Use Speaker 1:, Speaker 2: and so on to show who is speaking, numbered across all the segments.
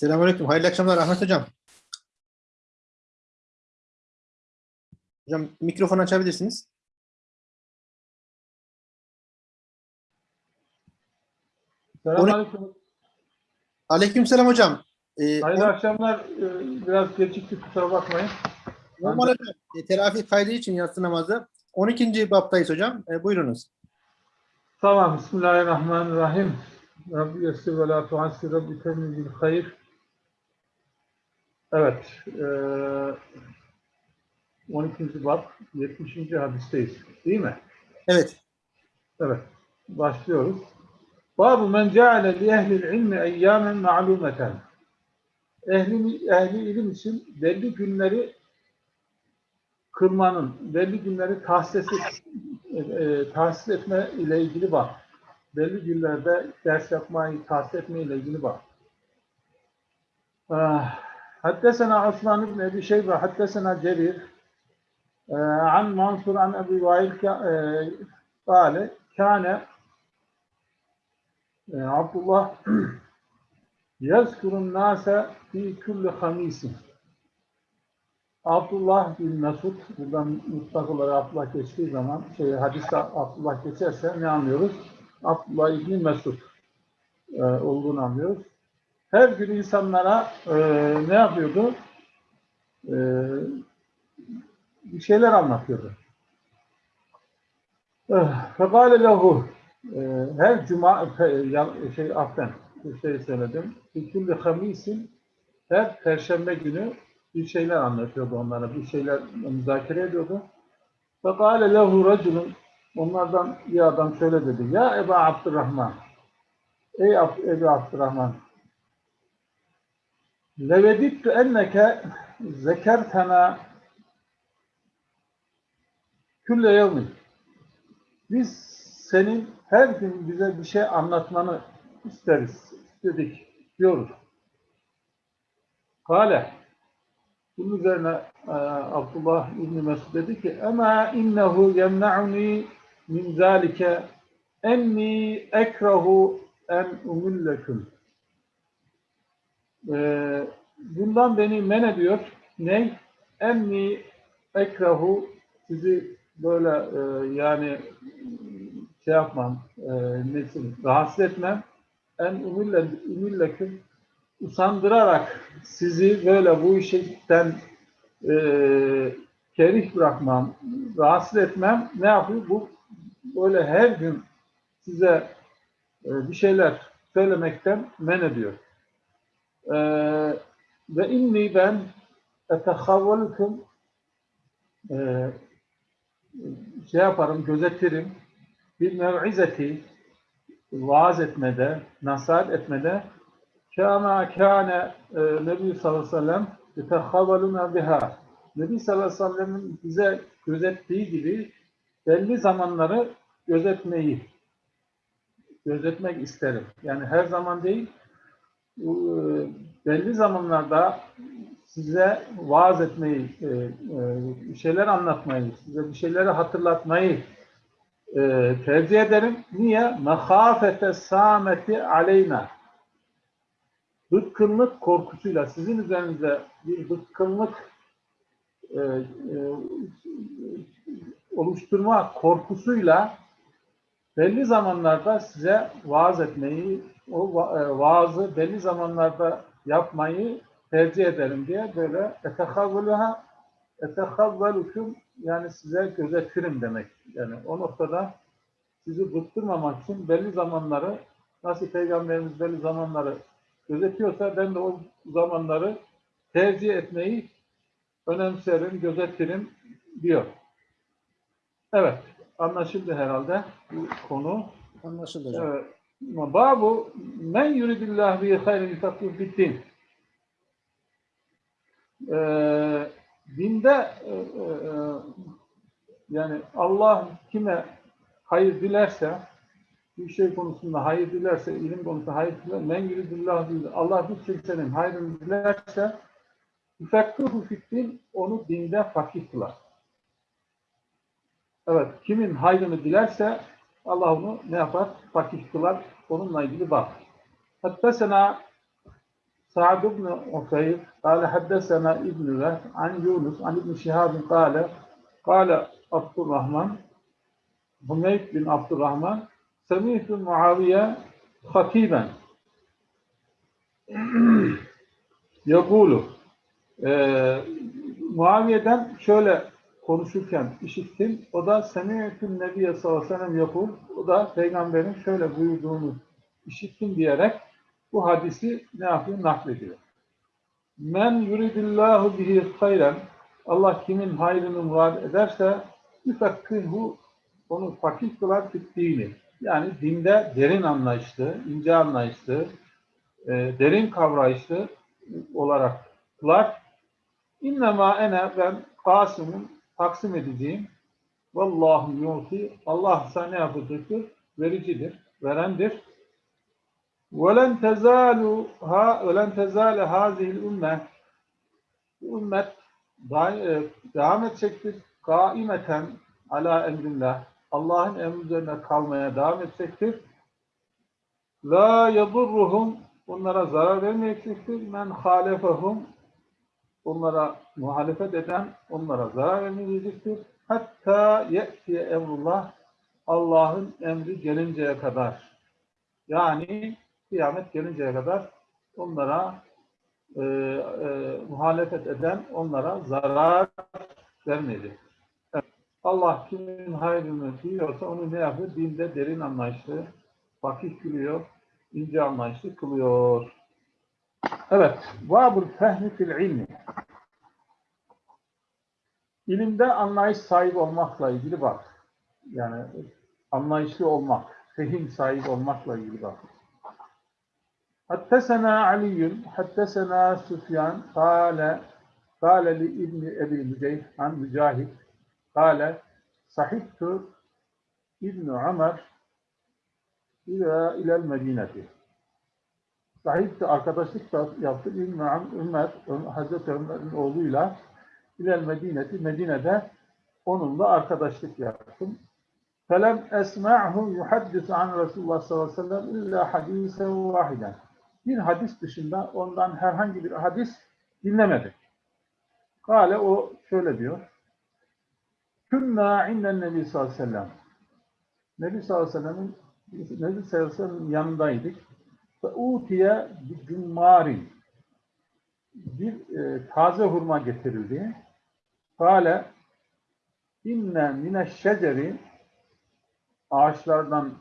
Speaker 1: Selamünaleyküm. Hayırlı akşamlar Ahmet Hocam. Hocam mikrofon açabilirsiniz.
Speaker 2: Selamünaleyküm.
Speaker 1: Aleykümselam hocam. Ee,
Speaker 2: Hayırlı akşamlar. Ee, Biraz geciktik kusura bakmayın.
Speaker 1: normal hocam, e, terafi kaydı için yatsı namazı. 12. baptayız hocam. E, buyurunuz.
Speaker 2: Tamam. Bismillahirrahmanirrahim. Rabbi yessir ve la tuassir. Rabbi temin bil hayır. Evet. eee 12. bab 70. hadisteyiz. Değil mi?
Speaker 1: Evet.
Speaker 2: Evet. Başlıyoruz. Babu men ceale li ehlil ilmi eyyamen ma'lumeten. Ehli, ehli ilim için belli günleri kılmanın, belli günleri tahsis, e, e, tahsis etme ile ilgili var. Belli günlerde ders yapmayı tahsis etme ile ilgili var. Ah, حدثنا عثمان بن ابي شيبه حدثنا جرير آه، عن منصور عن ابي وائل ك- آه، قال كان آه، عبد الله يذكر الناس في كل خميس Abdullah bin Mesud, buradan mutlak olarak Abdullah geçtiği zaman, şey, hadiste Abdullah geçerse ne anlıyoruz? Abdullah İbni Mesud e, olduğunu anlıyoruz. Her gün insanlara e, ne yapıyordu? E, bir şeyler anlatıyordu. Fekale lehu e, her cuma şey affen bir şey söyledim. Bir kulli hamisin her perşembe günü bir şeyler anlatıyordu onlara. Bir şeyler müzakere ediyordu. Fekale lehu raculun onlardan bir adam şöyle dedi. Ya Eba Abdurrahman Ey Ebu Abdurrahman Levedittu enneke zekertena külle yevmin biz senin her gün bize bir şey anlatmanı isteriz, istedik, diyoruz. Kale, bunun üzerine e, Abdullah İbni Mesud dedi ki, Ama innehu yemna'uni min zalike enni ekrahu en umilleküm. E, bundan beni men ediyor. Ne? Enni ekrahu sizi böyle e, yani şey yapmam, e, nesin, rahatsız etmem. En umille, umilleküm usandırarak sizi böyle bu işten e, kerih bırakmam, rahatsız etmem. Ne yapıyor? Bu böyle her gün size e, bir şeyler söylemekten men ediyor. E, ve inni ben etehavvelukum e, şey yaparım, gözetirim. Bir mev'izeti vaaz etmede, nasihat etmede kâmâ kâne e, Nebi sallallahu aleyhi ve sellem yetehhavaluna biha. Nebi sallallahu aleyhi ve sellem'in bize gözettiği gibi belli zamanları gözetmeyi gözetmek isterim. Yani her zaman değil, belli zamanlarda size vaaz etmeyi, e, e, bir şeyler anlatmayı, size bir şeyleri hatırlatmayı e, tercih ederim. Niye? Mehafete sameti aleyna. Bıkkınlık korkusuyla, sizin üzerinize bir bıkkınlık e, e, oluşturma korkusuyla belli zamanlarda size vaaz etmeyi, o e, vaazı belli zamanlarda yapmayı tercih ederim diye böyle etehavvuluha etehavvelukum yani size gözetirim demek. Yani o noktada sizi bıktırmamak için belli zamanları nasıl Peygamberimiz belli zamanları gözetiyorsa ben de o zamanları tercih etmeyi önemserim, gözetirim diyor. Evet, anlaşıldı herhalde bu konu.
Speaker 1: Anlaşıldı hocam.
Speaker 2: Evet. Babu men yuridillah bi hayrin yufakkihu fiddin. Ee, dinde e, e, e, yani Allah kime hayır dilerse bir şey konusunda hayır dilerse, ilim konusunda hayır dilerse, men yuridillah değil. Allah bir kimsenin hayrını dilerse yufakkihu fiddin onu dinde fakih kılar. Evet, kimin hayrını dilerse Allah onu ne yapar? Fakih kılar. Onunla ilgili bak. Hatta sana سعد بن عفير قال حدثنا ابن وهب عن يونس عن ابن شهاب قال قال عبد الرحمن حميد بن عبد الرحمن سمعت معاوية خطيبا يقول Ee, Muaviye'den şöyle konuşurken işittim. O da Semiyetün Nebiye sallallahu aleyhi ve. O da peygamberin şöyle buyurduğunu işittim diyerek bu hadisi ne yapıyor? Naklediyor. Men yuridillahu bihi hayren Allah kimin hayrını murad ederse yüfekkihu onu fakih kılar dini. Yani dinde derin anlayışlı, ince anlayışlı, e, derin kavrayışlı olarak kılar. İnnemâ ene ben Kasım'ın taksim edeceğim. Vallahu yuti. Allah sana ne yapacaktır? Vericidir, verendir. وَلَنْ تَزَالُ ha وَلَنْ تَزَالَ هَذِهِ الْاُمَّةِ Bu ümmet da- e, devam edecektir. Kaimeten ala emrillah. Allah'ın emri üzerine kalmaya devam edecektir. La yadurruhum onlara zarar vermeyecektir. Men halefehum onlara muhalefet eden onlara zarar vermeyecektir. Hatta ye'tiye emrullah Allah'ın emri gelinceye kadar. Yani kıyamet gelinceye kadar onlara e, e, muhalefet eden onlara zarar vermeyecek. Evet. Allah kimin hayrını diliyorsa onu ne yapıyor? Dinde derin anlayışlı, fakih kılıyor, ince anlayışlı kılıyor. Evet. Vabul fehmi fil ilmi. İlimde anlayış sahibi olmakla ilgili bak. Yani anlayışlı olmak, fehim sahibi olmakla ilgili bak. Hattesena Aliyyun, hattesena Süfyan, kâle, kâle li İbni Ebi Müceyh, an Mücahit, kâle, sahittu İbni Ömer, ila ilel Medineti. Sahipti, arkadaşlık yaptı İbni Ömer, Hazreti Ömer'in oğluyla İlel Medine'ti, Medine'de onunla arkadaşlık yaptım. Felem esma'hu yuhaddisu an Resulullah sallallahu aleyhi ve sellem illa hadisen. Bir hadis dışında ondan herhangi bir hadis dinlemedik. Kale o şöyle diyor. Künna inden Nebi sallallahu aleyhi ve sellem. Nebi sallallahu aleyhi ve sellem'in Nebi sallallahu aleyhi ve sellem'in yanındaydık. Ve utiye bir cummarin. Bir e, taze hurma getirildi. Kale inne mineşşeceri ağaçlardan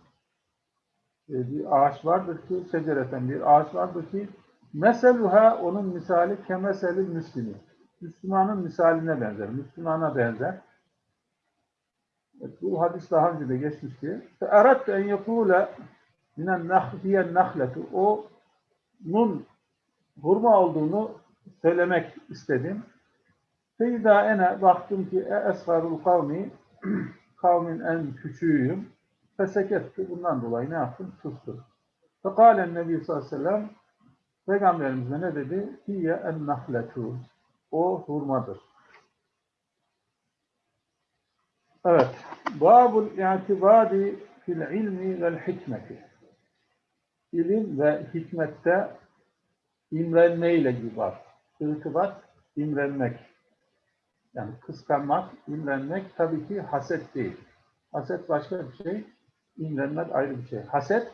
Speaker 2: e, bir ağaç vardır ki şecereten bir ağaç vardır ki meseluha onun misali kemeseli müslimi. Müslümanın misaline benzer. Müslümana benzer. Evet, bu hadis daha önce de geçmişti. Erat en yekule minen nahliyen nahletu o nun hurma olduğunu söylemek istedim. Feyda ene baktım ki e esgarul kavmi kavmin en küçüğüyüm. Fesekettu bundan dolayı ne yaptım? Sustum. Fekalen Nebi sallallahu aleyhi ve sellem Peygamberimize ne dedi? Hiye en nahletu. O hurmadır. Evet. Babul i'tibadi fil ilmi vel hikmeti. İlim ve hikmette imrenmeyle gibi var. İrtibat, imrenmek. Yani kıskanmak, imrenmek tabii ki haset değil. Haset başka bir şey, imrenmek ayrı bir şey. Haset,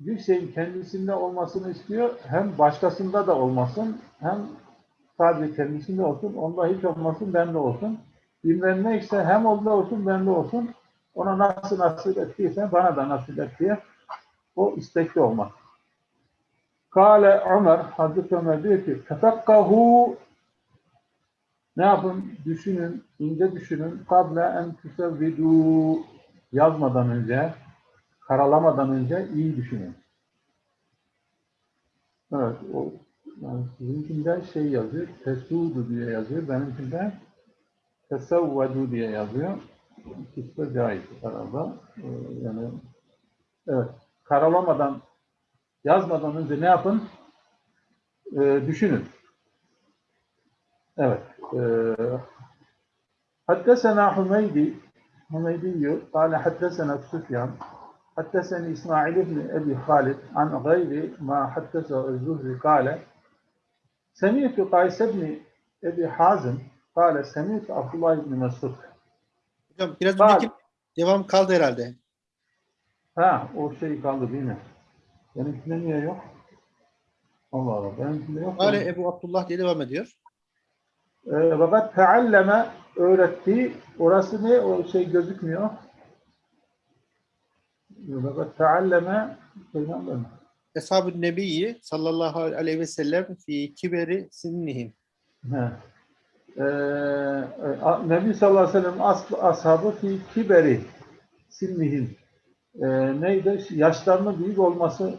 Speaker 2: bir şeyin kendisinde olmasını istiyor, hem başkasında da olmasın, hem sadece kendisinde olsun, onda hiç olmasın, bende olsun. İmrenmek ise hem onda olsun, bende olsun, ona nasıl nasip ettiyse bana da nasip et diye o istekli olmak. Kale Ömer, Hazreti Ömer diyor ki, tefekkahu ne yapın? Düşünün, ince düşünün. Kable en tüsevvidu yazmadan önce, karalamadan önce iyi düşünün. Evet, o yani sizinkinde şey yazıyor, tesudu diye yazıyor. Benimkinde tesevvedu diye yazıyor. İkisi de caiz arada. Ee, yani evet, karalamadan yazmadan önce ne yapın? Ee, düşünün. Evet. Haddesena Hümeydi Hümeydi diyor. Kale haddesena Süfyan. Haddeseni İsmail ibn Ebi Halid an gayri ma haddese Zuhri kale Semiyetü Kays ibn Ebi Hazım kale Semiyetü Abdullah ibn Mesud
Speaker 1: Hocam biraz
Speaker 2: kale,
Speaker 1: önceki devam kaldı herhalde.
Speaker 2: Ha o şey kaldı değil mi? Benimkinde niye yok? Allah Allah benimkinde yok.
Speaker 1: Kale Ebu Abdullah diye devam ediyor.
Speaker 2: Ee, fakat tealleme öğretti. Orası ne? O şey gözükmüyor. Fakat tealleme peygamber?
Speaker 1: Eshab-ı Nebi'yi sallallahu aleyhi ve sellem fi kiberi sinnihim.
Speaker 2: Ee, Nebi sallallahu aleyhi ve sellem as, ashabı fi kiberi sinnihim. Ee, neydi? Yaşlarının büyük olmasına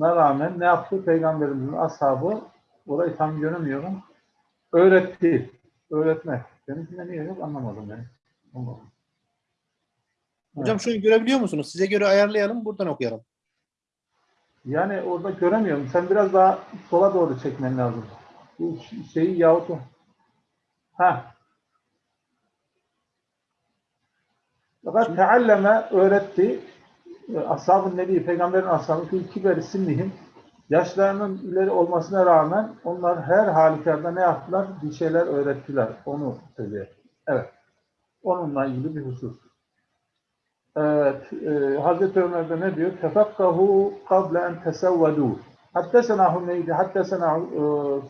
Speaker 2: rağmen ne yaptı? Peygamberimizin ashabı orayı tam göremiyorum. Öğretti. Öğretmek. Benimkinde niye yok anlamadım. Allah Allah.
Speaker 1: Hocam şunu görebiliyor musunuz? Size göre ayarlayalım, buradan okuyalım.
Speaker 2: Yani orada göremiyorum. Sen biraz daha sola doğru çekmen lazım. Bu şeyi yahut Ha. Fakat tealleme öğretti. Ashab-ı Nebi, Peygamberin ashabı fi kiberi sinnihim. Yaşlarının ileri olmasına rağmen onlar her halükarda ne yaptılar? Bir şeyler öğrettiler. Onu söylüyor. Evet. Onunla ilgili bir husus. Evet, e, Hazreti Ömer'de ne diyor? Tefekkahu kable en tesevvedû. Hattesena Hümeydi, hattesena e,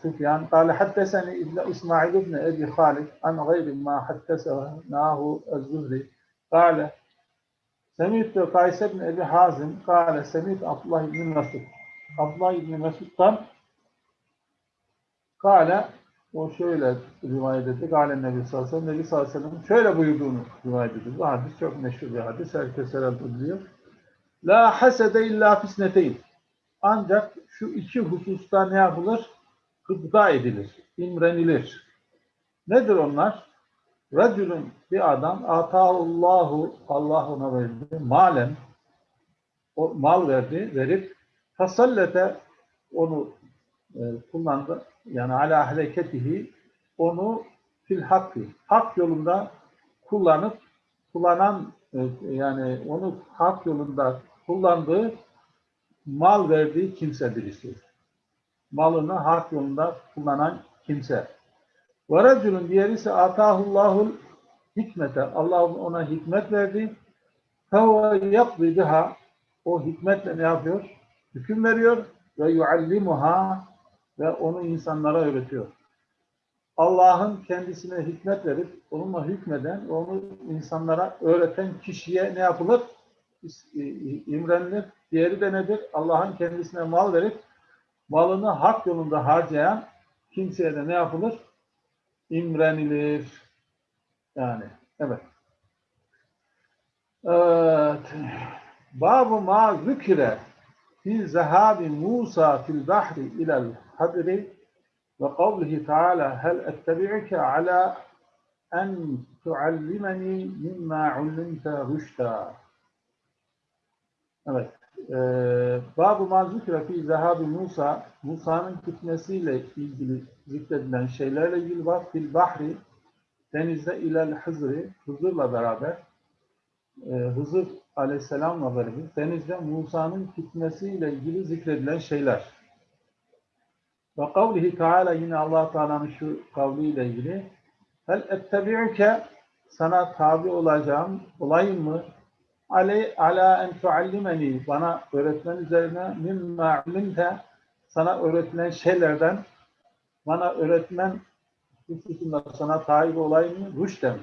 Speaker 2: Süfyan, kâle hatteseni İbn İsmail ibn Ebi Halid, an gayri ma hattesenahu el-Zuhri, kâle Semîtü Kays ibn Ebi Hazim, kâle Semîtü Abdullah ibn Mesud. Abdullah ibn Mesud'dan kâle o şöyle rivayet etti. Galen Nebi sallallahu aleyhi ve sellem, Nebi sallallahu aleyhi ve şöyle buyurduğunu rivayet ediyor. Bu hadis çok meşhur bir hadis. Herkes herhalde biliyor. La hasede illa fisneteyn. Ancak şu iki hususta ne yapılır? Gıpta edilir, imrenilir. Nedir onlar? Racülün bir adam atahullahu Allah ona verdi. Malen o mal verdi, verip tasallete onu e, kullandı. Yani ala hareketihi onu fil hakkı, hak yolunda kullanıp kullanan e, yani onu hak yolunda kullandığı mal verdiği kimse birisi. Malını hak yolunda kullanan kimse. Ve racülün diğeri ise atahullahul hikmete. Allah ona hikmet verdi. Fevve yakdı biha. O hikmetle ne yapıyor? Hüküm veriyor ve yuallimuha ve onu insanlara öğretiyor. Allah'ın kendisine hikmet verip onunla hükmeden, onu insanlara öğreten kişiye ne yapılır? İmrenilir. Diğeri de nedir? Allah'ın kendisine mal verip malını hak yolunda harcayan kimseye de ne yapılır? İmrenilir. Yani evet. Evet. Babu ma zükire fi zehabi Musa fil bahri ilel hadri ve kavlihi teala hel ettebi'uke ala en tuallimeni mimma ullimte rüşta. Evet. Ee, Babu ma zükre fi zehabi Musa Musa'nın gitmesiyle ilgili zikredilen şeylerle ilgili var. Fil bahri denizde ilel hızri Hızır'la beraber e, Hızır aleyhisselamla beraber denizde Musa'nın gitmesiyle ilgili zikredilen şeyler. Ve kavlihi Teala yine allah Teala'nın şu kavliyle ilgili Hel ettebi'uke sana tabi olacağım, olayım mı? Ale, ala en tuallimeni bana öğretmen üzerine mimma ulimte sana öğretilen şeylerden bana öğretmen hususunda sana tabi olayım mı? Rüşten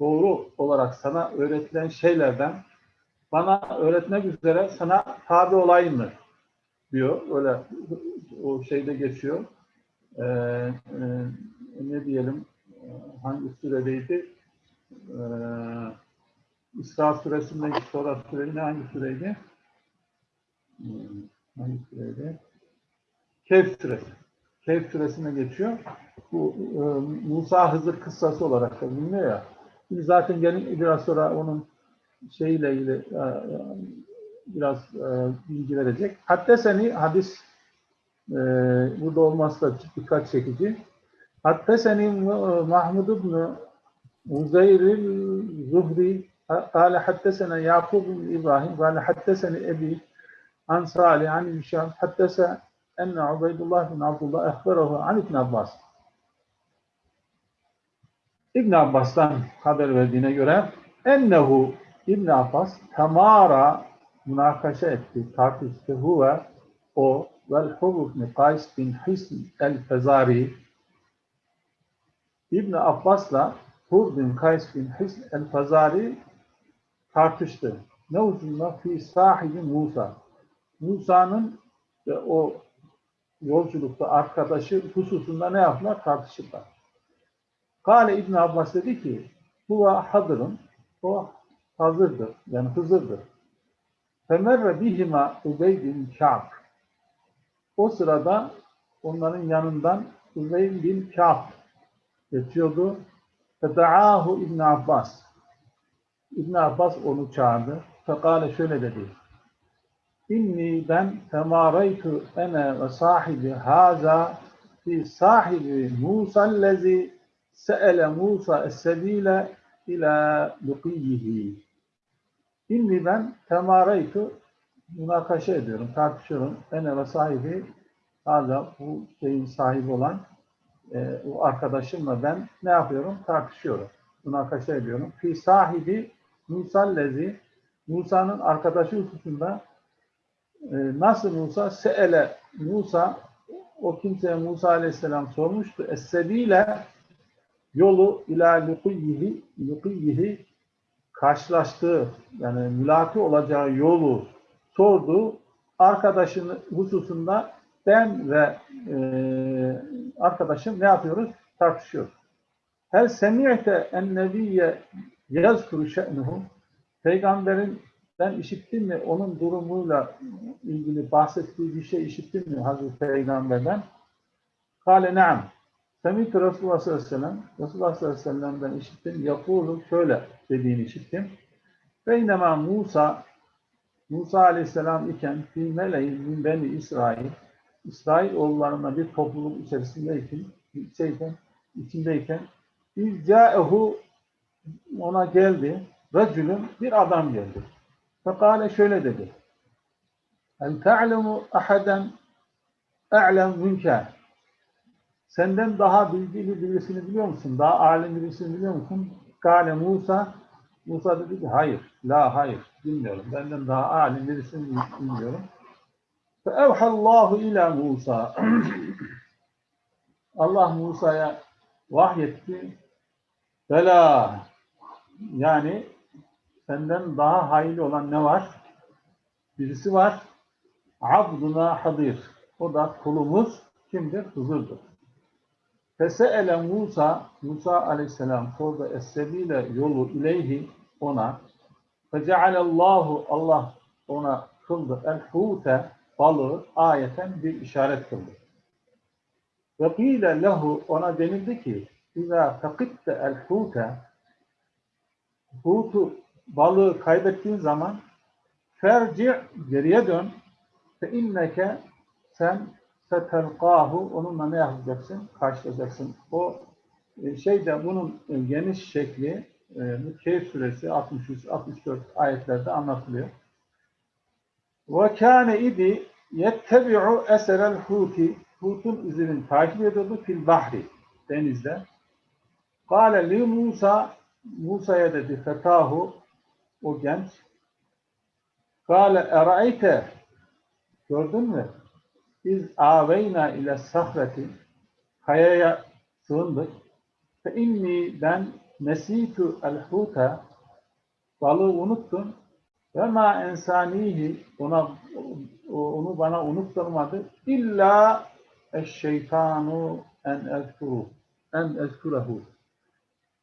Speaker 2: doğru olarak sana öğretilen şeylerden bana öğretmek üzere sana tabi olayım mı? diyor. Öyle o şeyde geçiyor. Ee, e, ne diyelim hangi süredeydi? Ee, İsra suresinden sonra süre ne hangi süreydi? Hmm, Hangi süreydi? Kehf suresi. Kehf suresine geçiyor. Bu e, Musa Hızır kıssası olarak da biliniyor ya. Şimdi zaten gelin biraz sonra onun şeyiyle ilgili e, e, biraz e, bilgi verecek. Hatta seni hadis e, burada olması da dikkat çekici. Hatta seni Mahmud ibn Uzeyr Zuhri قال حدثنا يعقوب بن إبراهيم قال حدثني أبي عن صالح عن هشام حدث أن عبيد الله بن عبد الله أخبره عن ابن عباس İbn Abbas'tan haber verdiğine göre ennehu İbn Abbas temara münakaşa etti, tartıştı. Huve o vel ibn Kays bin Hisn el-Fezari İbn Abbas'la Hur bin Kays bin Hisn el-Fezari tartıştı. Ne ucunda? Fi sahibi Musa. Musa'nın o yolculukta arkadaşı hususunda ne yaptılar? Tartışırlar. Kale İbn Abbas dedi ki bu hadırın o hazırdır. Yani Hızır'dır. Femerre bihima Ubey bin Ka'b. O sırada onların yanından Ubey bin Ka'b geçiyordu. Feda'ahu İbn Abbas. İbn Abbas onu çağırdı. Fekale şöyle dedi. İnni ben temaraytu ene ve sahibi haza fi sahibi Musa lezi se'ele Musa es-sebile ila luqiyyihi. İnni ben temaraytu münakaşa ediyorum, tartışıyorum. Ene ve sahibi hala bu şeyin sahibi olan e, o arkadaşımla ben ne yapıyorum? Tartışıyorum. Münakaşa ediyorum. Fi sahibi Musa lezi Musa'nın arkadaşı hususunda e, nasıl Musa? Se'ele Musa o kimseye Musa aleyhisselam sormuştu. Es-sebile yolu ila lukiyyihi lukiyyihi karşılaştığı yani mülaki olacağı yolu sordu. Arkadaşının hususunda ben ve e, arkadaşım ne yapıyoruz? Tartışıyoruz. Hel semi'te en nebiyye yazkuru şe'nuhu Peygamberin ben işittim mi onun durumuyla ilgili bahsettiği bir şey işittim mi Hazreti Peygamber'den? Kale. Semih-i Resulullah sallallahu aleyhi ve sellem, Resulullah sallallahu aleyhi ve sellem'den işittim. Yakulu şöyle dediğini işittim. Beynema Musa, Musa aleyhisselam iken fi meleğin min beni İsrail, İsrail oğullarına bir topluluk içerisindeyken, şeyken, içindeyken, İzca'ehu ona geldi, racülün bir adam geldi. Fekale şöyle dedi. El te'lemu ahaden e'lem münke. Senden daha bilgili birisini biliyor musun? Daha alim birisini biliyor musun? Kale Musa. Musa dedi ki hayır. La hayır. Bilmiyorum. Benden daha alim birisini bilmiyorum. Feevhallahu ila Musa. Allah Musa'ya vahyetti. Bela. Yani senden daha hayırlı olan ne var? Birisi var. Abduna hadir. O da kulumuz kimdir? Hızırdır. Fese'ele Musa, Musa aleyhisselam sordu es-sebile yolu ileyhi ona. Fecealallahu Allah ona kıldı el-hute balığı ayeten bir işaret kıldı. Ve qile lehu ona denildi ki İzâ fekitte el-hute hutu balığı kaybettiğin zaman ferci geriye dön fe inneke sen setelqahu onunla ne yapacaksın? Karşılayacaksın. O e, şeyde bunun e, geniş şekli e, bu Keyf suresi 63 64 ayetlerde anlatılıyor. Ve kâne idi yettebi'u eserel huti hutun izini takip ediyordu fil bahri denizde. Kâle li Musa Musa'ya dedi fetahu o genç Kâle erayte gördün mü? Biz aveyna ile sahreti kayaya sığındık. Fe inni ben nesitu el huta balığı unuttum. Ve ma ensanihi ona onu bana unutturmadı. İlla eşşeytanu en ezkuru en ezkurehu.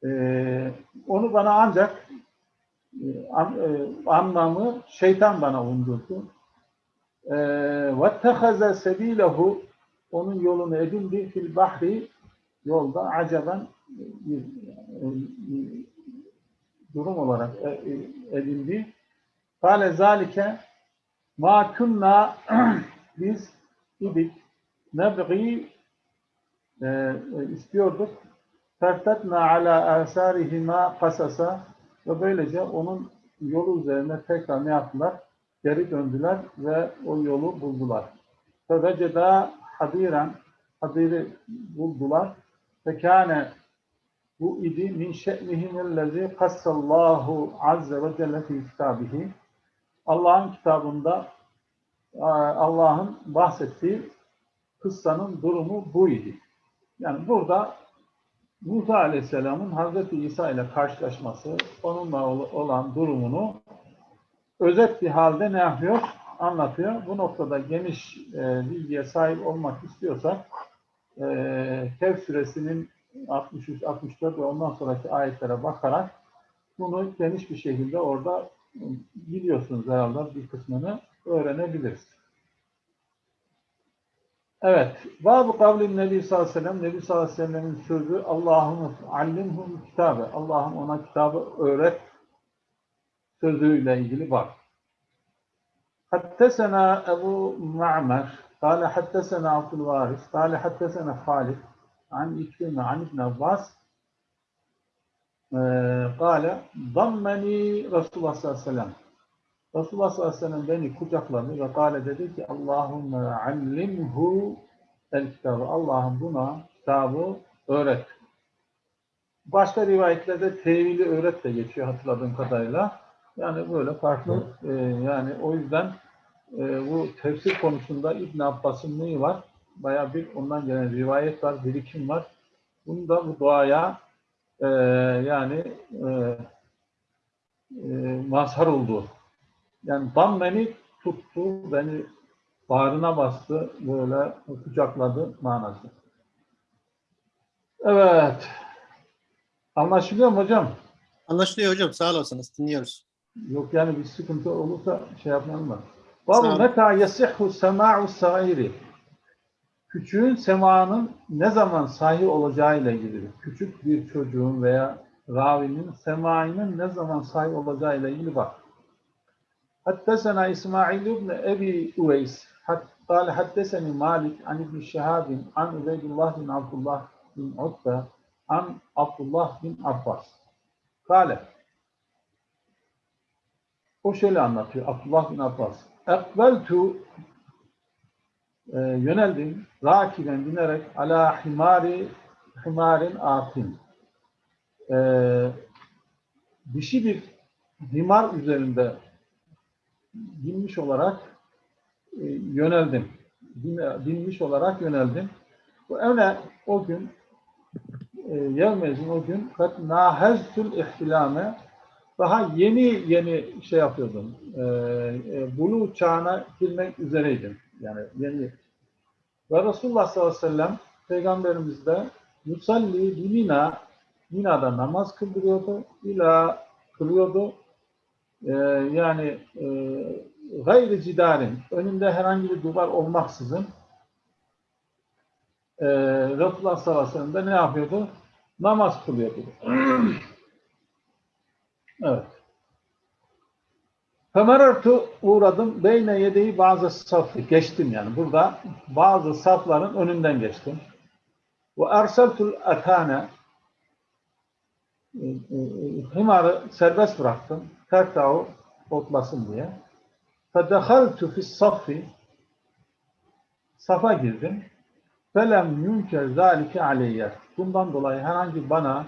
Speaker 2: Ee, onu bana ancak e, an, e, anlamı şeytan bana undurdu. وَاتَّخَذَ سَب۪يلَهُ Onun yolunu edindi fil bahri yolda acaben bir, bir durum olarak edindi. Kale zalike ma kunna biz idik nebgi e, istiyorduk fertetna ala asarihima kasasa Ve böylece onun yolu üzerine tekrar ne yaptılar? Geri döndüler ve o yolu buldular. Feveceda hadiren hadiri buldular. Fekâne bu idi min şe'nihimellezî kassallahu azze ve celle fi kitabihi. Allah'ın kitabında e, Allah'ın bahsettiği kıssanın durumu bu idi. Yani burada Musa Aleyhisselam'ın Hazreti İsa ile karşılaşması, onunla ol- olan durumunu özet bir halde ne yapıyor? Anlatıyor. Bu noktada geniş e, bilgiye sahip olmak istiyorsak e, Kehf suresinin 63, 64 ve ondan sonraki ayetlere bakarak bunu geniş bir şekilde orada e, biliyorsunuz herhalde bir kısmını öğrenebiliriz. Evet. Bab-ı kavlin Nebi sallallahu aleyhi ve sellem, Nebi sallallahu aleyhi ve sellem'in sözü Allah'ım allimhum kitabe. Ona kitabı öğret sözüyle ilgili bak. Hattesena Ebu Ma'mer, kâle hattesena Abdülvaris, kâle hattesena Halid, an İkrime, an İbn Abbas, kâle, dammeni Resulullah sallallahu aleyhi ve sellem. Resulullah sallallahu aleyhi ve sellem beni kucakladı ve kâle dedi ki Allahümme allimhu el kitabı. Allah'ım buna kitabı öğret. Başka rivayetlerde tevili öğret de geçiyor hatırladığım kadarıyla. Yani böyle farklı e, yani o yüzden e, bu tefsir konusunda İbn Abbas'ın neyi var? Bayağı bir ondan gelen rivayet var, birikim var. Bunu da bu duaya e, yani e, e, mazhar oldu. Yani dam beni tuttu, beni bağrına bastı, böyle kucakladı manası. Evet. Anlaşılıyor mu hocam?
Speaker 1: Anlaşılıyor hocam. Sağ olasınız. Dinliyoruz.
Speaker 2: Yok yani bir sıkıntı olursa şey yapmayalım mı?
Speaker 1: Sağ
Speaker 2: Babu
Speaker 1: olun.
Speaker 2: meta yasihhu sema'u sairi. Küçüğün semanın ne zaman sahi olacağı ile ilgili. Küçük bir çocuğun veya ravinin semainin ne zaman sahi olacağı ile ilgili bak. حدثنا إسماعيل بن أبي أويس حت- قال حدثني مالك عن ابن شهاب عن عبيد الله بن عبد الله بن عتبة عن عبد الله بن عباس قال o şöyle anlatıyor Abdullah bin Abbas. Ekbeltu e, yöneldim rakiben binerek ala himari himarin atin. E, dişi bir himar üzerinde binmiş olarak e, yöneldim. Bin- Binmiş olarak yöneldim. Bu öne o gün e, yevmezin o gün kat naheztül ihtilame daha yeni yeni şey yapıyordum. E, e, bulu çağına girmek üzereydim. Yani yeni. Ve Resulullah sallallahu aleyhi ve sellem Peygamberimiz de yusalli Mina Mina'da namaz kıldırıyordu. İla kılıyordu. Ee, yani e, gayri cidarin önünde herhangi bir duvar olmaksızın e, Resulullah sallallahu aleyhi ve sellem de ne yapıyordu? Namaz kılıyordu. evet. Femerartu uğradım. Beyne yedeği bazı safı. Geçtim yani. Burada bazı safların önünden geçtim. Ve erseltul atane e, e, himarı serbest bıraktım. Tertau otlasın diye. Fedehaltu fis saffi safa girdim. Felem yunker zalike aleyye. Bundan dolayı herhangi bana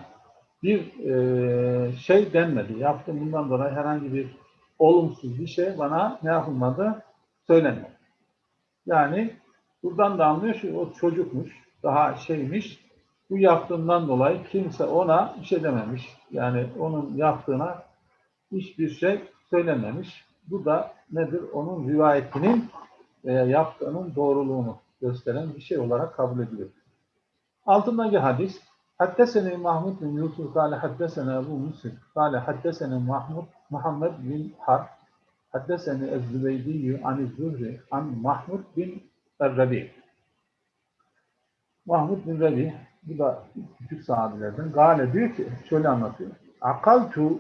Speaker 2: bir e, şey denmedi. Yaptım bundan dolayı herhangi bir olumsuz bir şey bana ne yapılmadı? Söylenmedi. Yani buradan da anlıyor ki o çocukmuş, daha şeymiş. Bu yaptığından dolayı kimse ona bir şey dememiş. Yani onun yaptığına hiçbir şey söylememiş. Bu da nedir? Onun rivayetinin veya yaptığının doğruluğunu gösteren bir şey olarak kabul ediliyor. Altındaki hadis Haddeseni Mahmud bin Yusuf kâle haddesene Ebu Musib kâle haddesene Mahmud Muhammed bin Harb haddeseni Ez-Zübeydiyyü an-Zühri an Mahmud bin Errebi Mahmud bin Rebi bu da küçük sahabelerden Gale diyor ki şöyle anlatıyor. Akaltu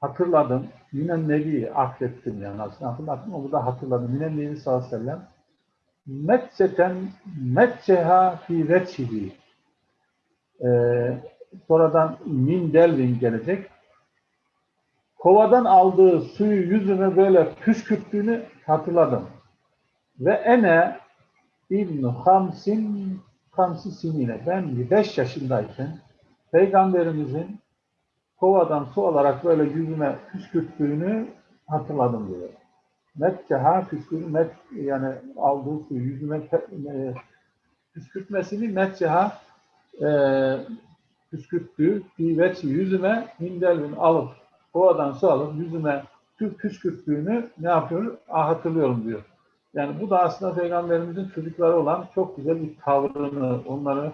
Speaker 2: hatırladım. Minen Nebi affettim yani aslında hatırladım ama bu da hatırladım. Minen Nebi sallallahu aleyhi ve sellem Metseten metseha fi veçhihi sonradan min delvin gelecek. kovadan aldığı suyu yüzüme böyle püskürttüğünü hatırladım. Ve ene İbn Hamsin Hamsi Sinine. Ben 5 yaşındayken Peygamberimizin kovadan su alarak böyle yüzüme püskürttüğünü hatırladım diyor. Metkeha püskür, met, yani aldığı suyu yüzüme e, püskürtmesini metkeha e, püskürttüğü bir yüzüme mindelvin alıp kovadan su alıp yüzüme pü- püskürttüğünü ne yapıyor? Ah, hatırlıyorum diyor. Yani bu da aslında Peygamberimizin çocukları olan çok güzel bir tavrını, onları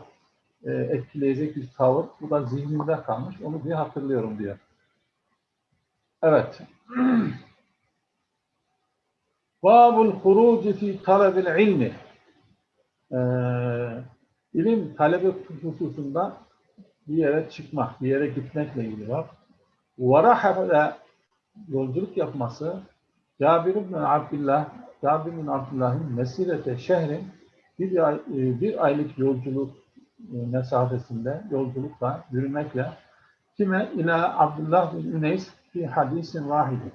Speaker 2: e, etkileyecek bir tavır. Bu da zihnimde kalmış. Onu bir hatırlıyorum diyor. Evet. Babul huruci fi talebil ilmi. Ee, ilim talebi hususunda bir yere çıkmak, bir yere gitmekle ilgili var. Varahabla yolculuk yapması Cabir bin Abdullah Cabir bin Abdullah'ın mesirete şehrin bir, ay, e, bir aylık yolculuk e, mesafesinde yolculukla, yürümekle kime ila Abdullah bin Üneys bir hadisin vahidi.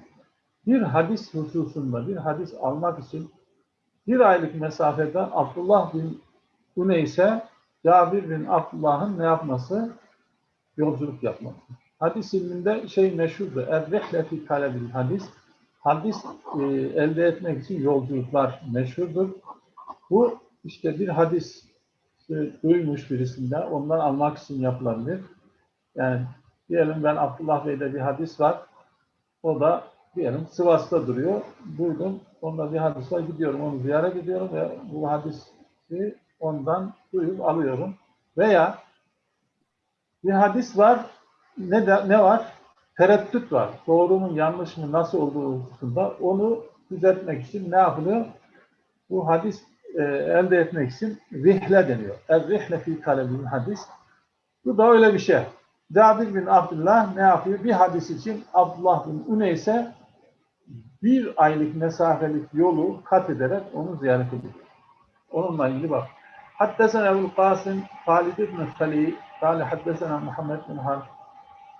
Speaker 2: Bir hadis hususunda bir hadis almak için bir aylık mesafede Abdullah bin Üneys'e Cabir bin Abdullah'ın ne yapması? Yolculuk yapması. Hadis ilminde şey meşhurdur. Er-rihle fi talebil hadis. Hadis e, elde etmek için yolculuklar meşhurdur. Bu işte bir hadis e, duymuş birisinde ondan almak için yapılabilir. Yani diyelim ben Abdullah Bey'de bir hadis var. O da diyelim Sivas'ta duruyor. Duydum. Onda bir hadis var. Gidiyorum onu ziyaret ediyorum ve bu hadisi ondan duyup alıyorum. Veya bir hadis var. Ne de, ne var? Tereddüt var. Doğru mu yanlış mı nasıl olduğu hususunda onu düzeltmek için ne yapılıyor? Bu hadis e, elde etmek için rihle deniyor. Er-rihle fi talebil hadis. Bu da öyle bir şey. Cabir bin Abdullah ne yapıyor? Bir hadis için Abdullah bin Üneys'e bir aylık mesafelik yolu kat ederek onu ziyaret ediyor. Onunla ilgili bak. Haddesena Ebu'l Kasım Halid ibn Halid قال حدثنا محمد بن حرب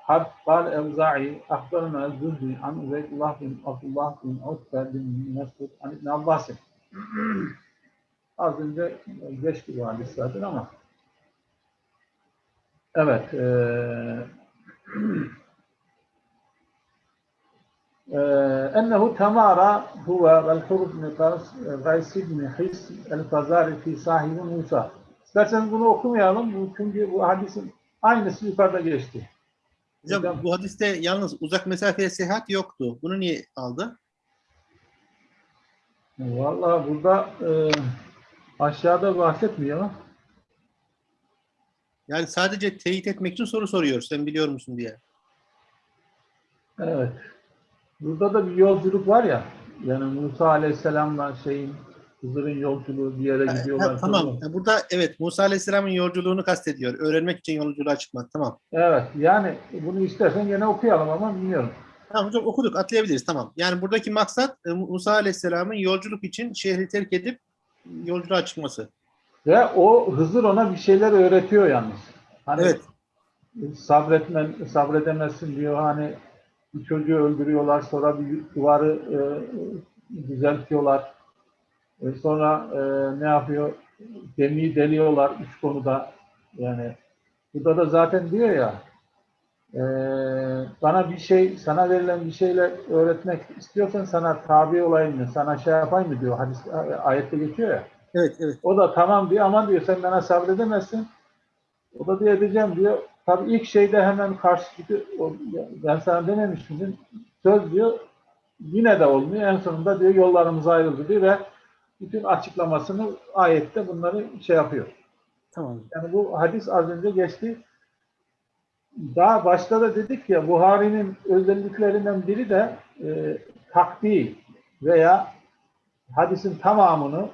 Speaker 2: حرب قال أوزاعي أخبرنا الزهري عن عبيد الله بن عبد الله بن عتبة بن مسعود عن ابن عباس Az önce geçti bu hadis zaten ama evet eee أنه تمارى هو والحر بن قيس بن حس الفزاري في صاحب موسى İsterseniz bunu okumayalım. Bu, çünkü bu hadisin aynısı yukarıda geçti.
Speaker 1: Hocam
Speaker 2: Hocam.
Speaker 1: bu hadiste yalnız uzak mesafeye seyahat yoktu. Bunu niye aldı?
Speaker 2: Vallahi burada e, aşağıda bahsetmiyor ama
Speaker 1: Yani sadece teyit etmek için soru soruyor. Sen biliyor musun diye.
Speaker 2: evet. Burada da bir yolculuk var ya. Yani Musa Aleyhisselam'la şeyin Hızır'ın yolculuğu bir yere gidiyorlar.
Speaker 1: ha, tamam. Ha, Burada evet Musa Aleyhisselam'ın yolculuğunu kastediyor. Öğrenmek için yolculuğa çıkmak. Tamam.
Speaker 2: Evet. Yani bunu istersen gene okuyalım ama bilmiyorum.
Speaker 1: Tamam hocam okuduk. Atlayabiliriz. Tamam. Yani buradaki maksat e, Musa Aleyhisselam'ın yolculuk için şehri terk edip yolculuğa çıkması.
Speaker 2: Ve o Hızır ona bir şeyler öğretiyor yalnız. Hani
Speaker 1: Evet.
Speaker 2: sabretmen, sabredemezsin diyor. Hani bir çocuğu öldürüyorlar, sonra bir duvarı e, düzeltiyorlar. E, sonra e, ne yapıyor? Gemiyi deliyorlar üç konuda. Yani burada da zaten diyor ya e, bana bir şey, sana verilen bir şeyle öğretmek istiyorsan sana tabi olayım mı, sana şey yapayım mı diyor. Hadis, ayette geçiyor ya.
Speaker 1: Evet, evet.
Speaker 2: O da tamam diyor ama diyor sen bana sabredemezsin. O da diyor edeceğim diyor. Tabii ilk şeyde hemen karşı çıkıyor. Ben sana dememiş miydim? Söz diyor. Yine de olmuyor. En sonunda diyor yollarımız ayrıldı diyor ve bütün açıklamasını ayette bunları şey yapıyor.
Speaker 1: Tamam.
Speaker 2: Yani bu hadis az önce geçti. Daha başta da dedik ya Buhari'nin özelliklerinden biri de e, takdi veya hadisin tamamını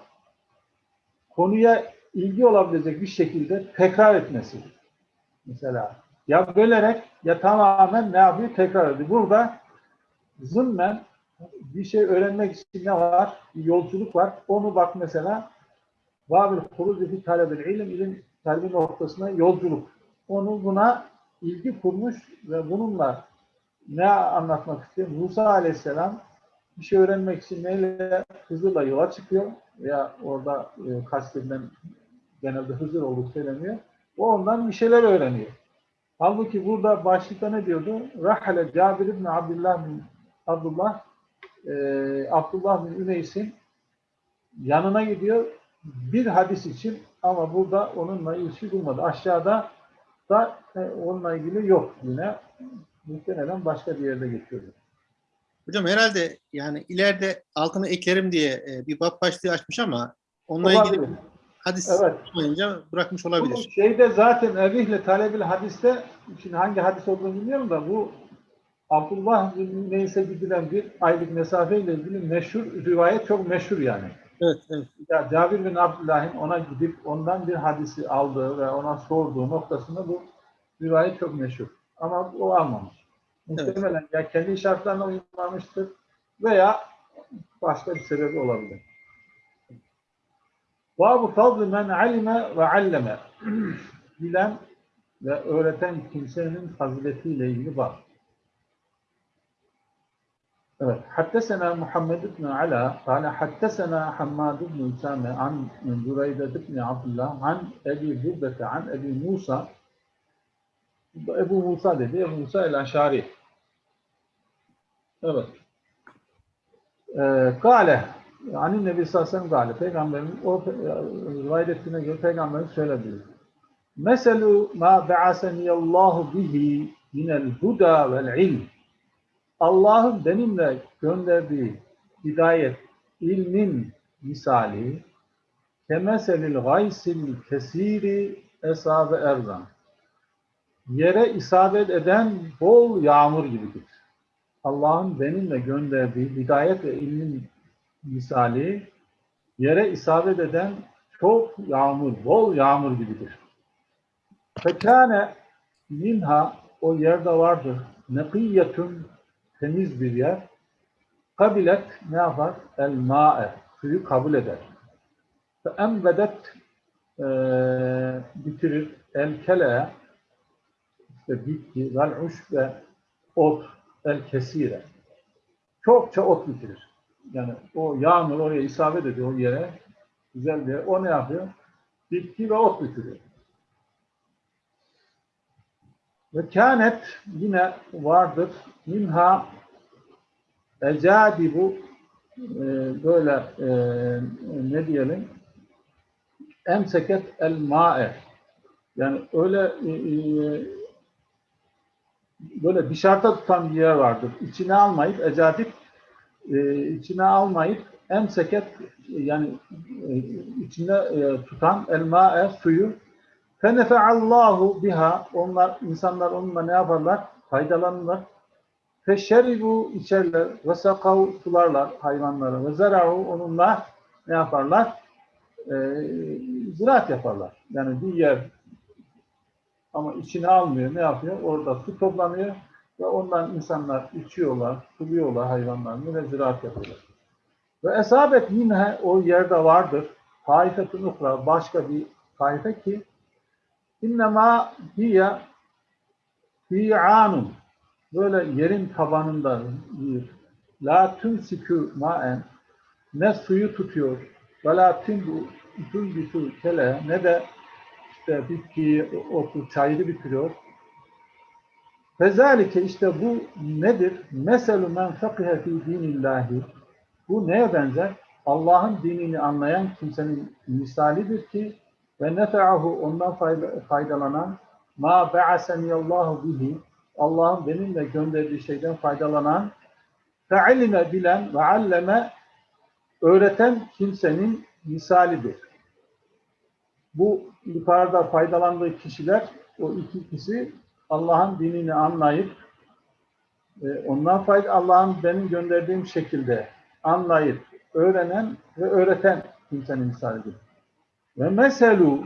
Speaker 2: konuya ilgi olabilecek bir şekilde tekrar etmesi. Mesela ya bölerek ya tamamen ne yapıyor? Tekrar ediyor. Burada zımmen bir şey öğrenmek için ne var? Bir yolculuk var. Onu bak mesela Vabil hurucu fi talebil ilim, ilim talebi noktasına yolculuk. Onu buna ilgi kurmuş ve bununla ne anlatmak istiyor? Musa Aleyhisselam bir şey öğrenmek için neyle Hızır'la yola çıkıyor veya orada e, kastedilen genelde Hızır olduğu söyleniyor. O ondan bir şeyler öğreniyor. Halbuki burada başlıkta ne diyordu? Rahale Cabir ibn Abdullah bin Abdullah e, Abdullah bin Üneys'in yanına gidiyor bir hadis için ama burada onunla ilişki bulmadı. Aşağıda da e, onunla ilgili yok yine. Muhtemelen başka bir yerde geçiyordu.
Speaker 1: Hocam herhalde yani ileride altını eklerim diye e, bir bab başlığı açmış ama onunla ilgili. Hadis
Speaker 2: Evet.
Speaker 1: olmayınca bırakmış
Speaker 2: Bu
Speaker 1: olabilir.
Speaker 2: şeyde zaten Ebihle Talebil hadiste, şimdi hangi hadis olduğunu bilmiyorum da bu Abdullah bin Neys'e gidilen bir aylık mesafeyle ilgili meşhur rivayet çok meşhur yani.
Speaker 1: Evet, evet.
Speaker 2: Ya Cabir bin Abdullah'ın ona gidip ondan bir hadisi aldığı ve ona sorduğu noktasında bu rivayet çok meşhur. Ama o almamış. Muhtemelen ya kendi şartlarına uymamıştır veya başka bir sebebi olabilir. Babu fadl men alime ve alleme. Bilen ve öğreten kimsenin faziletiyle ilgili var. Evet. Hattesena Muhammed ibn Ala kâle hattesena Hammad ibn Usame an Züreyde ibn Abdullah an Ebi Zübbete an Ebi Musa Ebu Musa dedi. Ebu Musa el Aşari. Evet. Ee, Kale yani Nebi sellem gale. Peygamberin o e, rivayet ettiğine göre peygamberin söylediği. Meselu ma ba'aseniyallahu bihi minel huda vel ilm. Allah'ın benimle gönderdiği hidayet, ilmin misali kemeselil gaysil kesiri esabe erzan. Yere isabet eden bol yağmur gibidir. Allah'ın benimle gönderdiği hidayet ve ilmin misali yere isabet eden çok yağmur, bol yağmur gibidir. Fekâne minha o yerde vardır. Nekiyetun temiz bir yer. Kabilet ne yapar? El ma'e. Suyu kabul eder. Fe embedet eee, bitirir. El kele işte bitki, vel uş ve ot el kesire. Çokça ot bitirir. Yani o yağmur oraya isabet ediyor o yere. Güzel bir yer. O ne yapıyor? Bitki ve ot bitiriyor. Ve kânet yine vardır. Minha ecadibu e, böyle e, ne diyelim emseket el ma'e yani öyle e, e, böyle dışarıda tutan bir yer vardır. İçine almayıp ecadip e, içine almayıp emseket yani e, içine e, tutan el ma'e suyu Fenefeallahu biha onlar insanlar onunla ne yaparlar? Faydalanırlar. Feşeribu içerler ve sakav sularlar hayvanları ve zara'u onunla ne yaparlar? Ee, ziraat yaparlar. Yani bir yer ama içine almıyor. Ne yapıyor? Orada su toplanıyor ve ondan insanlar içiyorlar, suluyorlar hayvanlarını ve ziraat yapıyorlar. Ve esabet yine o yerde vardır. Taifetun ukra başka bir taife ki İnnemâ hiye fi'anun böyle yerin tabanında bir la tümsikü maen ne suyu tutuyor ve la tümbitu kele ne de işte bitkiyi, otu, çayırı bitiriyor. Fezalike işte bu nedir? Meselu men fakihe fi dinillahi bu neye benzer? Allah'ın dinini anlayan kimsenin misalidir ki ve nefe'ahu ondan faydalanan ma ba'aseniyallahu bihi Allah'ın benimle gönderdiği şeyden faydalanan fe'ilime bilen ve alleme öğreten kimsenin misalidir. Bu yukarıda faydalandığı kişiler o iki kişi Allah'ın dinini anlayıp e, ondan fayda Allah'ın benim gönderdiğim şekilde anlayıp öğrenen ve öğreten kimsenin misalidir. Ve meselu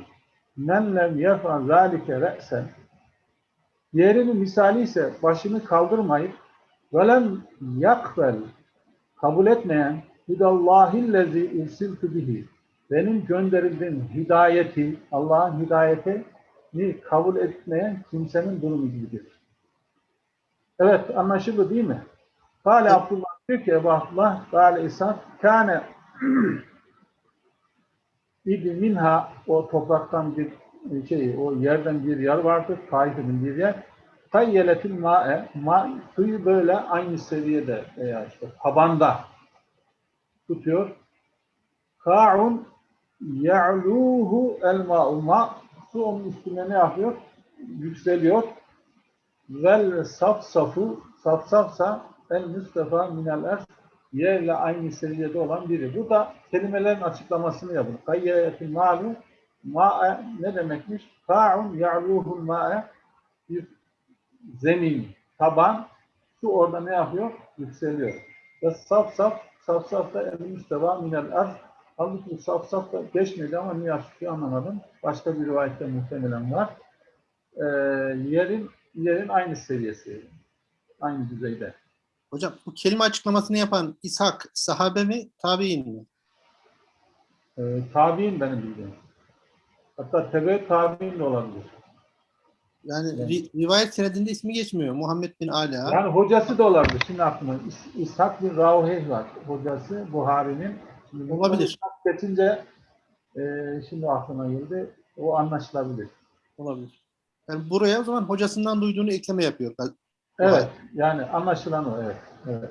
Speaker 2: men lem yef'al zalike re'sen Diğerinin misali ise başını kaldırmayıp velem yakbel kabul etmeyen hidallahillezi irsiltu bihi benim gönderildiğim hidayeti Allah'ın hidayetini kabul etmeyen kimsenin durumu gibidir. Evet anlaşıldı değil mi? Kale. Abdullah diyor ki Ebu Abdullah Kale İshak kâne İdi minha o topraktan bir şey, o yerden bir yer vardır, Taif'in bir yer. Kayyeletil ma'e, ma, suyu böyle aynı seviyede veya işte tabanda tutuyor. Ka'un ya'luhu el ma'u ma, su onun üstüne ne yapıyor? Yükseliyor. Vel safsafu, safsafsa el müstefa minel er, yerle aynı seviyede olan biri. Bu da kelimelerin açıklamasını yapın. Kayyetin malu ma'e ne demekmiş? Ka'un ya'luhul ma'e bir zemin, taban su orada ne yapıyor? Yükseliyor. Ve saf saf saf saf da el müsteva minel arz Halbuki saf saf da geçmedi ama niye açıklıyor anlamadım. Başka bir rivayette muhtemelen var. Ee, yerin yerin aynı seviyesi. Aynı düzeyde.
Speaker 1: Hocam bu kelime açıklamasını yapan İshak sahabe mi, tabi'in mi?
Speaker 2: Ee, tabi'in benim bildiğim. Hatta tebe tabi'in de olabilir.
Speaker 1: Yani ri- rivayet senedinde ismi geçmiyor. Muhammed bin Ala.
Speaker 2: Yani hocası da olabilir. Şimdi aklıma İs- İshak bin Ravheh var. Hocası Buhari'nin.
Speaker 1: Olabilir.
Speaker 2: İshak Geçince e, şimdi aklıma geldi. O anlaşılabilir.
Speaker 1: Olabilir. Yani buraya o zaman hocasından duyduğunu ekleme yapıyor.
Speaker 2: Evet. Yani anlaşılan o. Evet. evet.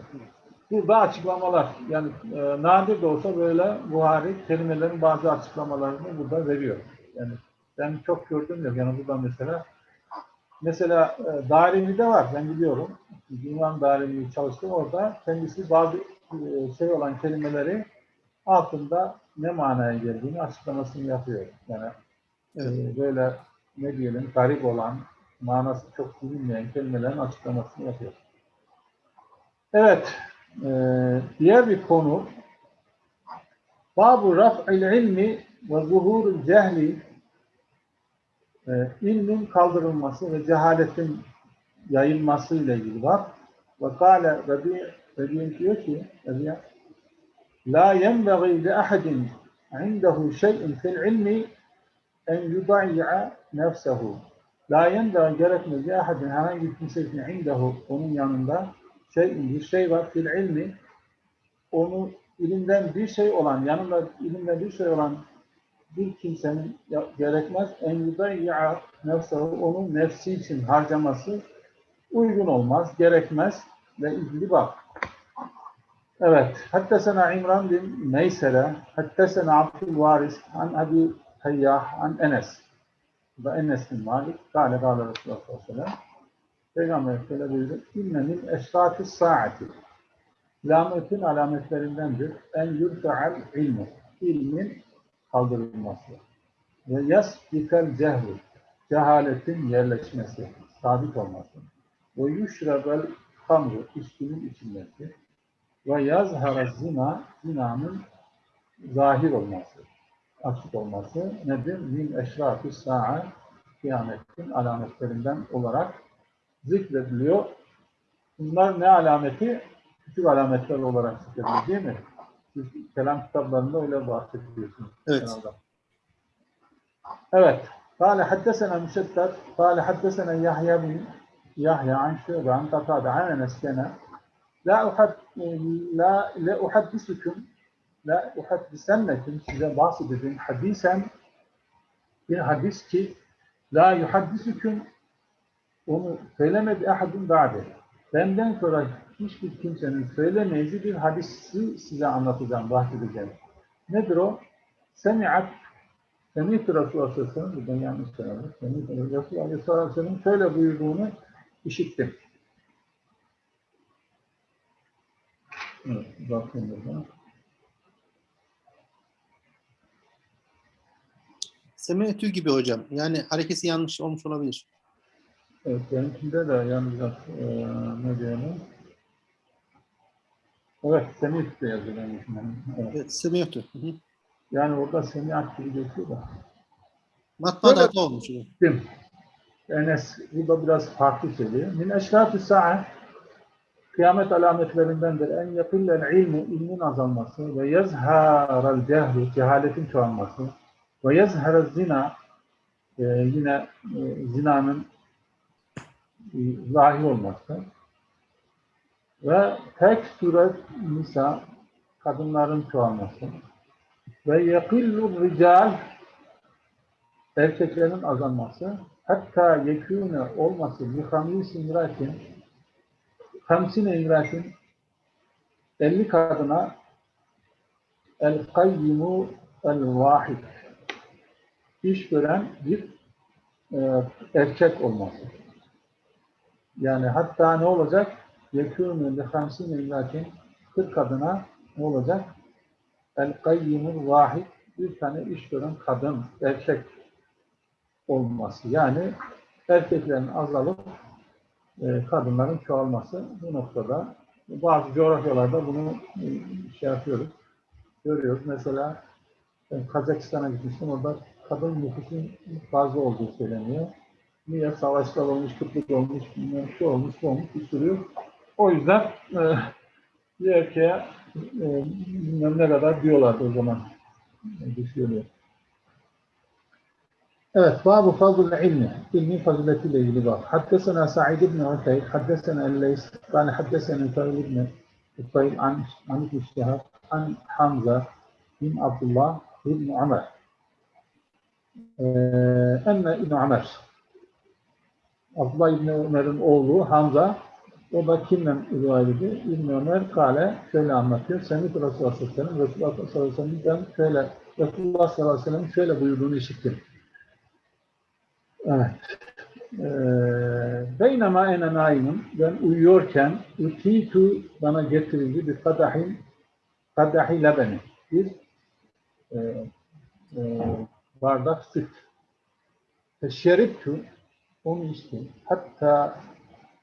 Speaker 2: Burada açıklamalar. Yani e, nadir de olsa böyle Buhari kelimelerin bazı açıklamalarını burada veriyor. Yani ben çok gördüm yok. Yani burada mesela mesela e, Darimi'de var. Ben biliyorum. İmam Darimi'yi çalıştım orada. Kendisi bazı e, şey olan kelimeleri altında ne manaya geldiğini açıklamasını yapıyor. Yani
Speaker 1: Evet.
Speaker 2: e, böyle ne diyelim garip olan, manası çok bilinmeyen kelimelerin açıklamasını yapıyor. Evet, e, diğer bir konu Babu raf'il ilmi ve zuhurul cehli e, ilmin kaldırılması ve cehaletin yayılması ile ilgili var. Ve kâle Rabi, Rabi diyor ki La yenbeği li ahadin indehu şey'in fil ilmi en yudayya nefsehu. La yenbeği gerekmez li ahadin herhangi bir onun yanında şey'in bir şey var fil ilmi onu ilimden bir şey olan, yanında ilimden bir şey olan bir kimsenin gerekmez en yudayya nefsehu onun nefsi için harcaması uygun olmaz, gerekmez ve ilgili bak. Evet. Hattesena İmran bin Meysere, hattesena Abdülvaris, an Abi Tayyah, an Enes. Bu da Enes bin Malik, kâle kâle Resulullah sallallahu aleyhi ve sellem. Peygamber şöyle buyurdu. İnne min eşrâtis saati. Kıyametin alametlerindendir. En yurta'al ilmu. İlmin kaldırılması. Ve yasbikel cehlu. Cehaletin yerleşmesi, sabit olması. Ve yuşrebel hamru, içkinin içilmesi. Ve yazhara zina, zinanın zahir olması, açık olması nedir? Min eşrafı sa'a, kıyametin alametlerinden olarak zikrediliyor. Bunlar ne alameti? Küçük alametler olarak zikrediliyor değil mi? Siz kelam kitaplarında öyle bahsediyorsunuz.
Speaker 1: Evet.
Speaker 2: genelde. Evet. قال حدثنا مسدد قال حدثنا يحيى بن يحيى عن شعبة عن قتادة عن انس كان لا أحد ee, la le uhaddisukum la uhaddisenneküm size bahsedeceğim hadisen bir hadis ki la yuhaddisukum onu söylemedi ahadun ba'de. Benden sonra hiçbir kimsenin söylemeyeceği bir hadisi size anlatacağım, bahsedeceğim. Nedir o? Semi'at Semi'tu Resulullah Aleyhisselam buradan yanlış söylemiş. Semi'tu Resulullah Aleyhisselam'ın şöyle buyurduğunu işittim. Evet, bakayım burada.
Speaker 1: Semenetü gibi hocam. Yani harekesi yanlış olmuş olabilir.
Speaker 2: Evet, benimkinde de yalnız e, ne diyelim? Evet, Semih de yazıyor benimkinde. Evet.
Speaker 1: Evet. Hı hı.
Speaker 2: Yani orada Semih gibi geçiyor da.
Speaker 1: Matbaada
Speaker 2: Evet.
Speaker 1: olmuş?
Speaker 2: Enes burada biraz farklı söylüyor. Min eşrafı sa'a kıyamet alametlerindendir. En yakillel ilmu ilmin azalması ve yazharal cehlu cehaletin çoğalması ve yazharal zina e, yine e, zinanın e, zahir olması Ve tek suret nisa kadınların çoğalması ve yekillu rical erkeklerin azalması hatta yekûne olması bi hamisi imratin hamsine imratin 50 kadına el kayyimu el vahid iş gören bir e, erkek olması. Yani hatta ne olacak? Yekûne li hamsine imratin 40 kadına ne olacak? El kayyimul vahid bir tane iş gören kadın, erkek olması. Yani erkeklerin azalıp kadınların çoğalması bu noktada. Bazı coğrafyalarda bunu e, şey yapıyoruz, görüyoruz. Mesela ben Kazakistan'a gitmiştim. Orada kadın nüfusun fazla olduğu söyleniyor. Niye? Savaşlar olmuş, kıtlık olmuş, şu olmuş, bu olmuş, bir sürü. O yüzden e, bir erkeğe e, bilmem ne kadar diyorlardı o zaman. E, Düşünüyor. Evet, babu fazl ilmi. İlmin faziletiyle ilgili bab. Haddesena Sa'id ibn Uteyd, haddesena El-Leys, kâne haddesena Fâil ibn Uteyd an, an İbn Şihab, an Hamza bin Abdullah ibn Ömer. Enne İbn Ömer. Abdullah İbn Ömer'in oğlu Hamza, o da kimden rivayet ediyor? İbn Ömer kale şöyle anlatıyor. Semih Resulullah sallallahu aleyhi ve sellem, Resulullah sallallahu aleyhi ve sellem'den şöyle, Resulullah sallallahu aleyhi ve sellem şöyle buyurduğunu işittim. Evet. Ee, Beynema ene naimun, ben uyuyorken utitu bana getirildi bir kadahin kadahi lebeni, bir e, e, bardak süt. Şeriptu, onu içtim. Hatta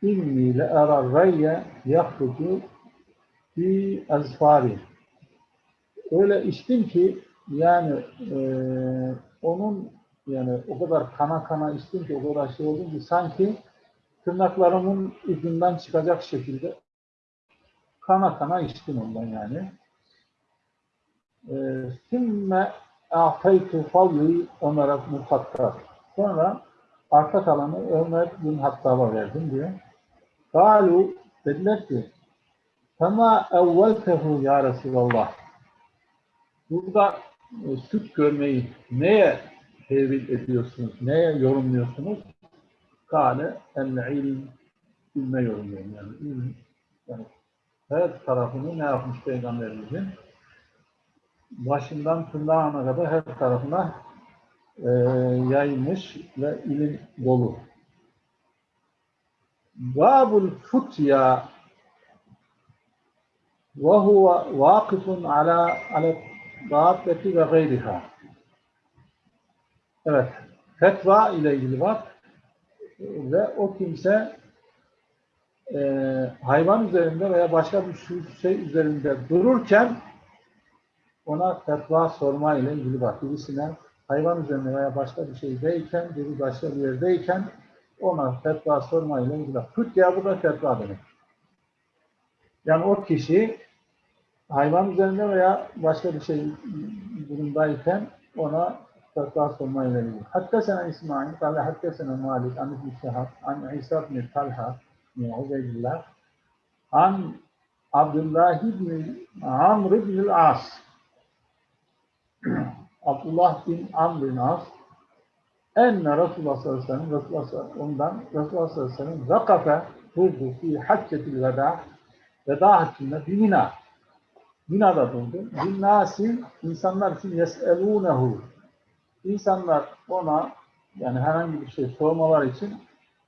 Speaker 2: inni le ara rayye yahrucu fi azfari. Öyle içtim ki yani e, onun yani o kadar kana kana içtim ki o kadar şey oldum ki sanki tırnaklarımın ucundan çıkacak şekilde kana kana içtim ondan yani. Sümme a'taytu fadli Ömer'e bin Hattab. Sonra arka kalanı Ömer bin Hattab'a verdim diyor. Kalu dediler ki Fema evveltehu ya Resulallah. Burada e, süt görmeyi neye tevil ediyorsunuz? Neye yorumluyorsunuz? Kale el ilm ilme yorumluyorum yani. İlm, yani her tarafını ne yapmış Peygamberimizin? Başından tırnağına kadar her tarafına e, yayılmış ve ilim dolu. Babul futya ve huve vakıfun ala ala dâbbeti ve gayriha. Evet, fetva ile ilgili var ve o kimse e, hayvan üzerinde veya başka bir şey üzerinde dururken ona fetva sorma ile ilgili var. Birisine hayvan üzerinde veya başka bir şeydeyken, biri başka bir yerdeyken ona fetva sorma ile ilgili var. Fütya bu da fetva demek. Yani o kişi hayvan üzerinde veya başka bir şey durumdayken ona fetva sorma ile ilgili. Hatta sana İsmail, kâle hatta sana Malik, an İbn Şehab, an İsa bin Talha, min Ubeydillah, an Abdullah bin Amr bin As. Abdullah bin Amr bin As enne Resulullah sallallahu aleyhi ve sellem ondan Resulullah sallallahu aleyhi ve sellem zakafe durdu fi haccetil veda veda haccında bir mina Mina'da durdu. Binnasin insanlar için yes'elûnehu İnsanlar ona yani herhangi bir şey sormalar için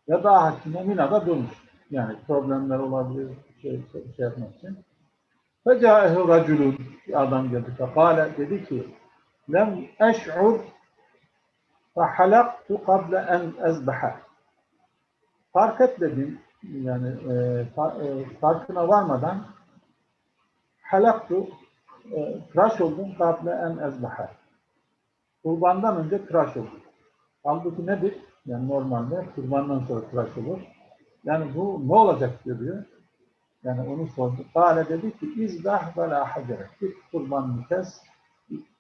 Speaker 2: veda haccında Mina'da durmuş. Yani problemler olabilir, şey, şey, şey yapmak için. Fecâehu raculun bir adam geldi. Fekâle dedi ki lem eş'ur fehalaktu kable en ezbeha. Fark etmedim yani e, fa, e, farkına varmadan halaktu e, tıraş oldum kable en ezbeha. Kurbandan önce tıraş oldum. Halbuki nedir? Yani normalde kurbandan sonra tıraş olur. Yani bu ne olacak diyor. Yani onu sordu. Kale dedi ki izdah ve la hacere. Git kurbanını kes.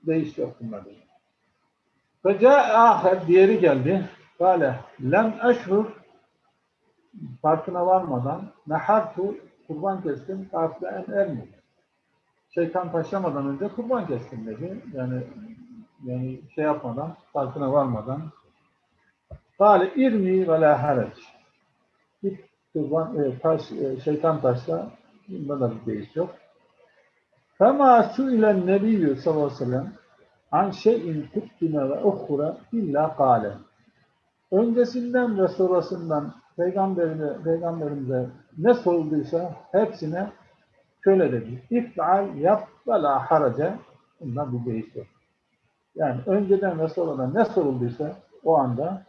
Speaker 2: Değiş yok bunlar dedi. Feca diğeri geldi. Kale lem eşhur farkına varmadan nehartu kurban kestim. Kafile en ermi. Şeytan taşlamadan önce kurban kestim dedi. Yani yani şey yapmadan, farkına varmadan. Kale irmi ve la harac. Git kurban, e, taş, e, şeytan taşla, bunda da bir değiş yok. Fema su'ilen nebiyyü sallallahu aleyhi ve sellem an şeyin tuttine ve ukhura illa kâle. Öncesinden ve sonrasından peygamberine, peygamberimize ne sorulduysa hepsine şöyle dedi. İf'al yap ve la harace. Bundan bir değiş yok. Yani önceden ve sonradan ne sorulduysa o anda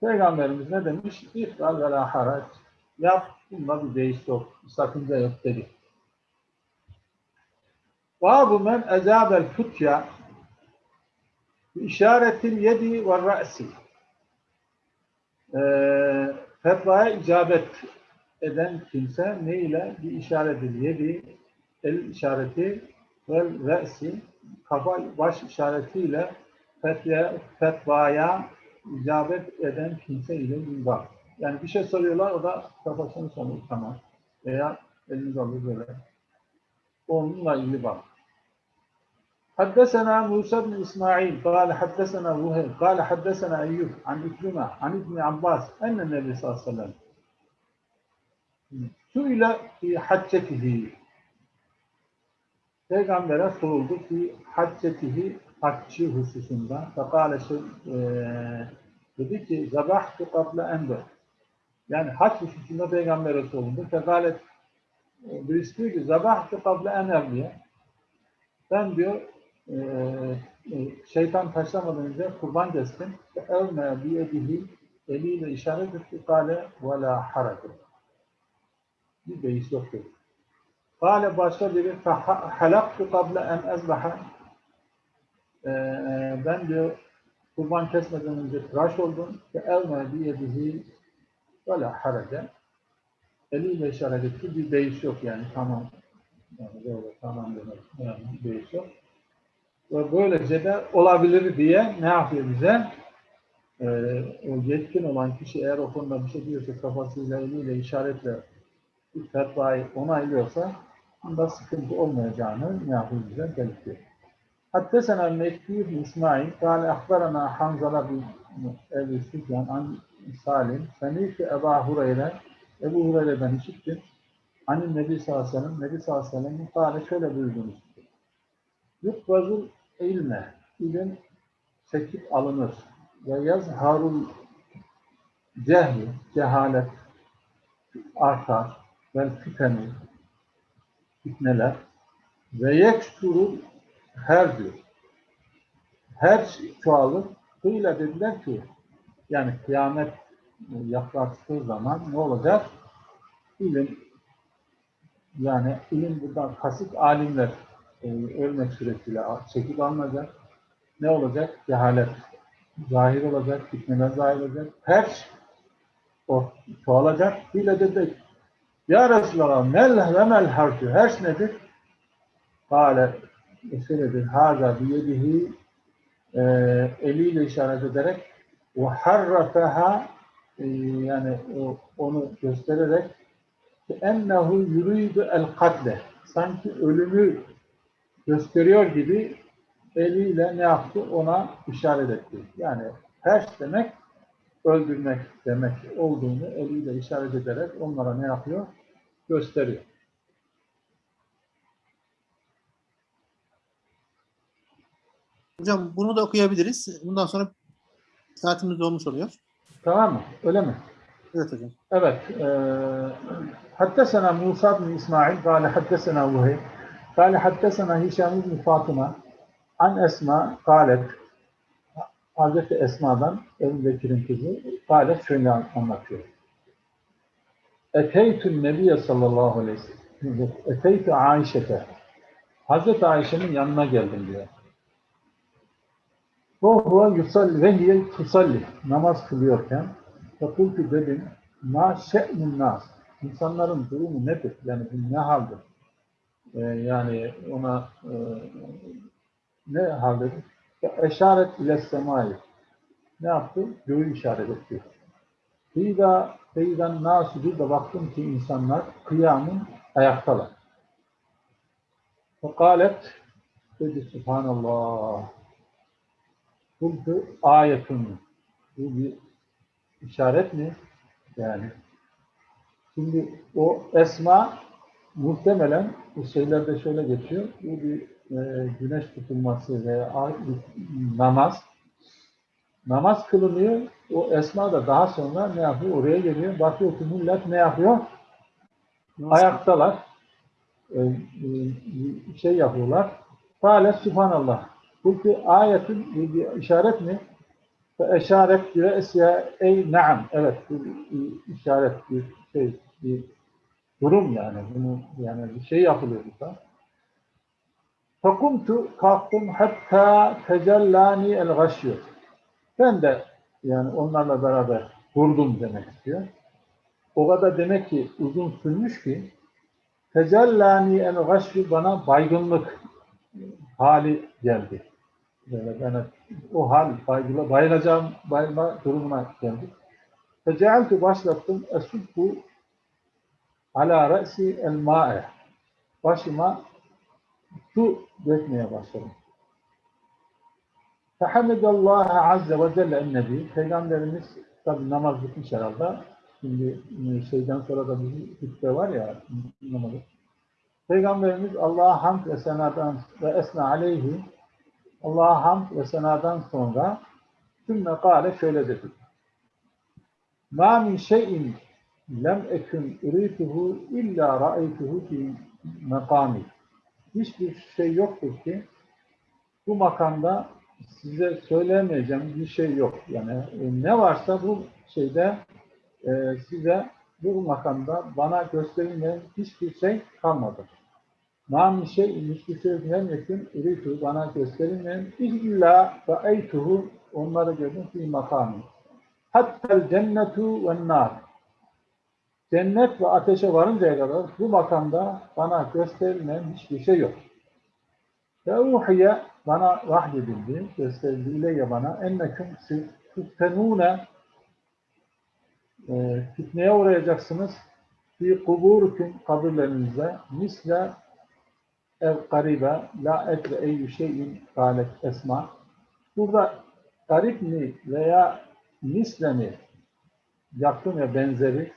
Speaker 2: Peygamberimiz ne demiş? İf'al ve la. Yap, bunda bir değiş yok. Bir sakınca yok dedi. Babu men ecabel futya işaretil yedi ve ra'si. Ee, fetvaya icabet eden kimse ne ile bir işaretil yedi el işareti ve re'si kafa baş işaretiyle fetvaya, fetvaya icabet eden kimse ile bir var. Yani bir şey soruyorlar o da kafasını soruyor tamam. Veya elini alıyor böyle. Onunla ilgili bak. حدثنا موسى بن إسماعيل قال حدثنا وهيب قال حدثنا أيوب عن إكرمة عن ابن عباس أن النبي صلى الله عليه وسلم سئل في حجته Peygamber'e soruldu ki haccetihi haccı hususunda. Fekale şey, e, dedi ki zabahtu kable ende. Yani hac hususunda Peygamber'e soruldu. Fekale e, birisi diyor ki zabahtu kable ener diye. Ben diyor e, e, şeytan taşlamadan önce kurban kestim. Evme biyedihi eliyle işaret etti. Kale ve la harake. Bir beis yok dedi. Kale başka biri halaktu kable en ezbaha ben diyor kurban kesmeden önce tıraş oldum ve elme biyedihi la harake eliyle işaret etti. Bir beis yok yani tamam. Yani böyle tamam demek. Yani beis yok. Ve böylece de olabilir diye ne yapıyor bize? Ee, o yetkin olan kişi eğer o konuda bir şey diyorsa kafasıyla, eliyle, işaretle fetvayı onaylıyorsa bunda sıkıntı olmayacağını Niyazi bize belirtti. Haddesena Mekki ibn İsmail, kâle ahbarana Hanzala bin Ebu Süfyan an Salim, Senifi Eba Hureyre, Ebu Hureyre'den işittim. Hani Nebi sallallahu aleyhi ve sellem, Nebi sallallahu aleyhi ve sellem şöyle buyurduğunu işittim. Yutbazul ilme, ilim çekip alınır. Ve yazharul cehli, cehalet artar. Vel fiteni, fitneler. Ve yeksurul her diyor. Her çoğalır. Kıyla dediler ki, yani kıyamet yaklaştığı zaman ne olacak? İlim, yani ilim buradan kasıt alimler e, ölmek suretiyle çekip alınacak. Ne olacak? Cehalet zahir olacak, fitneler zahir olacak. Her o çoğalacak. Bile dedik. Ya Resulallah mel ve mel harfü. Her nedir? Kale şöyledir. Haza biyedihi e, eliyle işaret ederek ve harrafeha e, yani onu göstererek ennehu yuridu el katle sanki ölümü gösteriyor gibi eliyle ne yaptı? Ona işaret etti. Yani her demek öldürmek demek olduğunu eliyle işaret ederek onlara ne yapıyor? gösteriyor.
Speaker 1: Hocam bunu da okuyabiliriz. Bundan sonra saatimiz dolmuş oluyor.
Speaker 2: Tamam mı? Öyle mi?
Speaker 1: Evet hocam.
Speaker 2: Evet. E, haddesena Musa bin İsmail kâle haddesena Vuhey kâle haddesena Hişam bin Fatıma an Esma kâlet Hazreti Esma'dan Ebu Bekir'in kızı kâlet şöyle anlatıyor. Eteytü Nebiye sallallahu aleyhi ve sellem. Eteytü Ayşe'te. Hazreti Ayşe'nin yanına geldim diyor. Ruhuva yusalli ve hiye tusalli. Namaz kılıyorken fakultu dedim ma şe'nun nas. İnsanların durumu nedir? Yani bu ne haldir? Ee, yani ona e, ne haldedir? Eşaret ile semai. Ne yaptı? Göğü işaret etti. Feyda, feydan nasu bir de baktım ki insanlar kıyamın ayaktalar. Fekalet dedi Subhanallah. Kultu ayetun. Bu bir işaret mi? Yani şimdi o esma muhtemelen bu şeylerde şöyle geçiyor. Bu bir e, güneş tutulması veya namaz. Namaz kılınıyor. O esma da daha sonra ne yapıyor? Oraya geliyor. Bakıyor ki millet ne yapıyor? Ayaktalar. E, e, şey yapıyorlar. Kâle Subhanallah. Bu bir ayetin işaret mi? Eşaret diye esya ey naam. Evet bir, bir işaret bir şey bir durum yani. Bunu yani bir şey yapılıyor burada. Fakumtu kalktım hatta tecellani el gaşyur. Ben de yani onlarla beraber durdum demek istiyor. O kadar demek ki uzun sürmüş ki tecellani el gaşyur bana baygınlık hali geldi. Böyle bana o hal baygıla, bayılacağım bayılma durumuna geldi. Fecealtu başlattım esubbu ala re'si el ma'e. Başıma su dökmeye başladım. Fehamidallahi azze ve celle ennebi. Peygamberimiz tabi namaz bitmiş herhalde. Şimdi e, şeyden sonra da bir hutbe var ya namazı. Peygamberimiz Allah'a hamd ve senadan ve esna aleyhi Allah'a hamd ve senadan sonra sümme kâle şöyle dedi. Ma min şeyin lem ekün ürituhu illa ra'aytuhu fi makami. Hiçbir şey yoktur ki bu makamda size söyleyemeyeceğim bir şey yok. Yani e, ne varsa bu şeyde e, size bu makamda bana gösterilmeyen hiçbir şey kalmadı. Nam şey hem yakın ürituhu bana gösterilmeyen illa ra'aytuhu onları gördüm fi makami. Hatta cennetu ve nar. Cennet ve ateşe varıncaya kadar bu makamda bana gösterilen hiçbir şey yok. Ve uhiye bana vahyedildi, gösterildi. İleyye bana enneküm tüftenûne e, fitneye uğrayacaksınız. Fi kuburüküm kabirlerinizde misle ev garibe la etre eyyü şeyin galet esma. Burada garip mi veya misle mi yakın ve benzeri?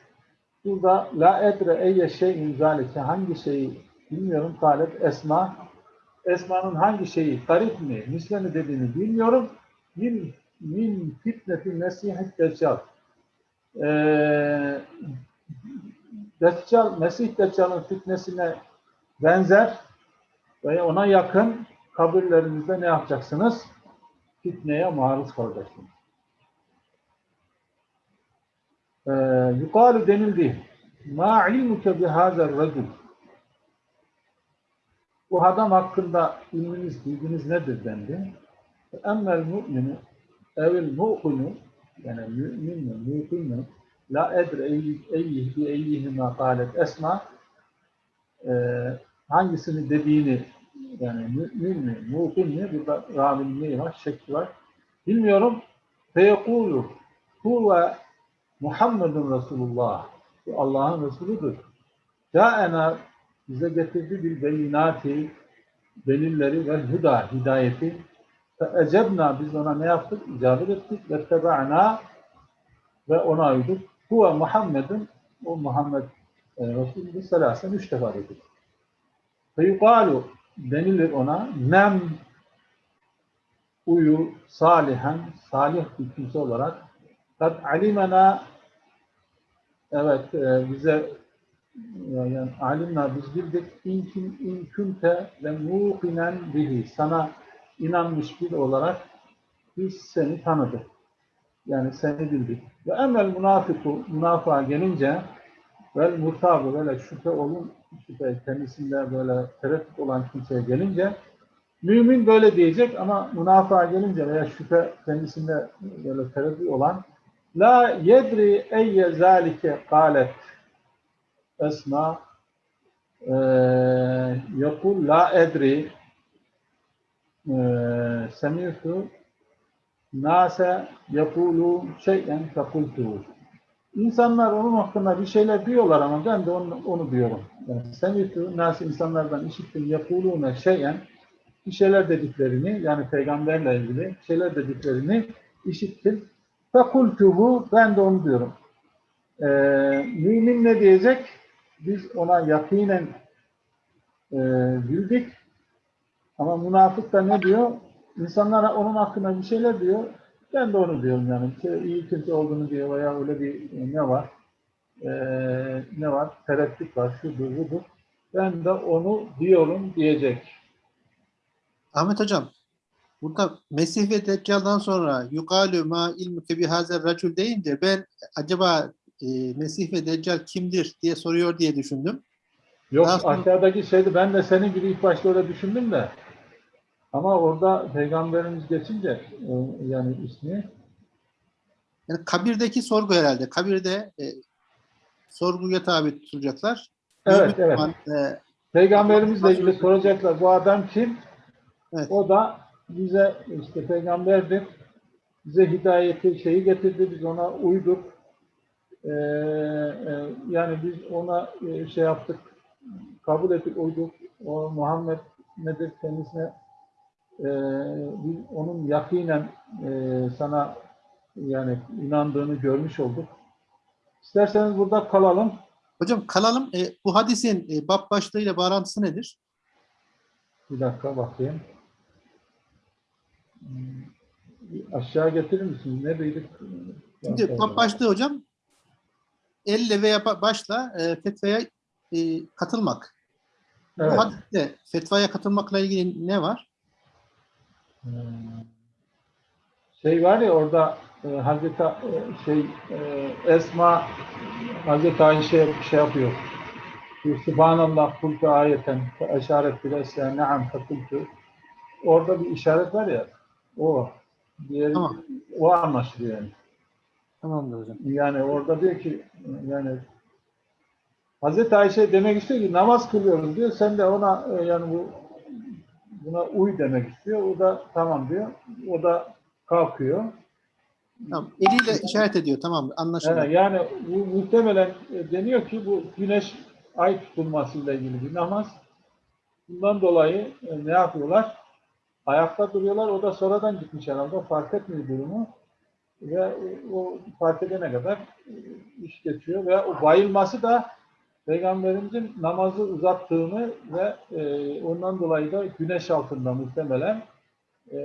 Speaker 2: Burada la edre eyye şeyin zalike hangi şeyi bilmiyorum talep esma esmanın hangi şeyi garip mi misle mi dediğini bilmiyorum min, min fitneti mesih deccal ee, Deccal, Mesih Deccal'ın fitnesine benzer ve ona yakın kabirlerinizde ne yapacaksınız? Fitneye maruz kalacaksınız. Ee, yukarı denildi. Ma ilmuke bihazer racul. Bu adam hakkında ilminiz, bilginiz nedir dendi. Emmel mu'minu evil mu'kunu yani mümin mi, mu'kin mi la edre eyyih bi eyyihime kalet esma ee, hangisini dediğini yani mümin mi, mu'kin mi burada ravinin neyi var, şekli var. Bilmiyorum. Feyekulu huve Muhammedun Resulullah. Allah'ın Resuludur. Câena bize getirdi bir beyinati, delilleri ve huda, hidayeti. Fe ecebna biz ona ne yaptık? İcabet ettik ve tebe'na ve ona uyduk. Huve Muhammedun o Muhammed e, Resulü selasen üç defa dedik. Fe yukalu denilir ona nem uyu salihen salih bir kimse olarak kad alimena evet e, bize yani alimna biz bildik in, in künte ve muqinen bihi sana inanmış bir olarak biz seni tanıdık. Yani seni bildik. Ve emel munafiku münafığa gelince vel murtabı böyle şüphe olun şüphe kendisinde böyle tereddüt olan kimseye gelince mümin böyle diyecek ama münafığa gelince veya şüphe kendisinde böyle tereddüt olan La yedri eyye zalike kalet Esma yakul la edri semi'tu nase yakulu şeyen fekultu İnsanlar onun hakkında bir şeyler diyorlar ama ben de onu, onu diyorum. Yani sen nasıl insanlardan işittim yapulûne şeyen bir şeyler dediklerini yani peygamberle ilgili şeyler dediklerini işittim. Fekultuhu ben de onu diyorum. Ee, mümin ne diyecek? Biz ona yakinen e, bildik. Ama münafık da ne diyor? İnsanlara onun hakkında bir şeyler diyor. Ben de onu diyorum yani. Şey, iyi kötü olduğunu diyor veya öyle bir e, ne var? Ee, ne var? Tereddüt var, şudur budur. Ben de onu diyorum diyecek.
Speaker 1: Ahmet Hocam, burada Mesih ve Deccal'dan sonra yukalü ma ilmuke bihazer racul deyince ben acaba e, Mesih ve Deccal kimdir diye soruyor diye düşündüm.
Speaker 2: Yok
Speaker 1: Daha sonra-
Speaker 2: aşağıdaki şeydi ben de senin gibi ilk başta öyle düşündüm de. Ama orada peygamberimiz geçince e, yani ismi
Speaker 1: Yani kabirdeki sorgu herhalde. Kabirde e, sorguya tabi tutulacaklar.
Speaker 2: Evet, evet.
Speaker 1: e,
Speaker 2: Peygamberimizle ilgili soracaklar bu adam kim?
Speaker 1: Evet.
Speaker 2: O da bize işte peygamberdir. Bize hidayeti şeyi getirdi. Biz ona uyduk. Ee, e, yani biz ona e, şey yaptık. Kabul ettik, uyduk. O Muhammed nedir kendisine e, biz onun yakinen e, sana yani inandığını görmüş olduk. İsterseniz burada kalalım.
Speaker 1: hocam kalalım. E, bu hadisin e, bab başlığıyla bağlantısı nedir?
Speaker 2: Bir dakika bakayım. Hmm, Aşağı getirir misin? Ne duyduk?
Speaker 1: Şimdi bab başlığı hocam elle veya ba- başla e, fetvaya e, katılmak.
Speaker 2: Evet.
Speaker 1: Bu hadiste fetvaya katılmakla ilgili ne var?
Speaker 2: Hmm. Şey var ya orada e, Hazreti e, şey e, Esma Hazreti Ayşe şey yapıyor. Subhanallah kultu ayeten fe eşaret bile esya naam fekultu. Orada bir işaret var ya o. Diğeri,
Speaker 1: Tamam.
Speaker 2: O anlaşılıyor yani.
Speaker 1: Tamamdır hocam.
Speaker 2: Yani orada diyor ki yani Hazreti Ayşe demek istiyor ki namaz kılıyoruz diyor. Sen de ona e, yani bu buna uy demek istiyor. O da tamam diyor. O da kalkıyor.
Speaker 1: Tamam. Eliyle işaret ediyor. Tamam. Anlaşıldı.
Speaker 2: Evet, yani bu muhtemelen e, deniyor ki bu güneş ay tutulmasıyla ilgili bir namaz. Bundan dolayı e, ne yapıyorlar? Ayakta duruyorlar. O da sonradan gitmiş herhalde. Fark etmiyor durumu. Ve e, o fark edene kadar e, iş geçiyor. Ve o bayılması da Peygamberimizin namazı uzattığını ve e, ondan dolayı da güneş altında muhtemelen e,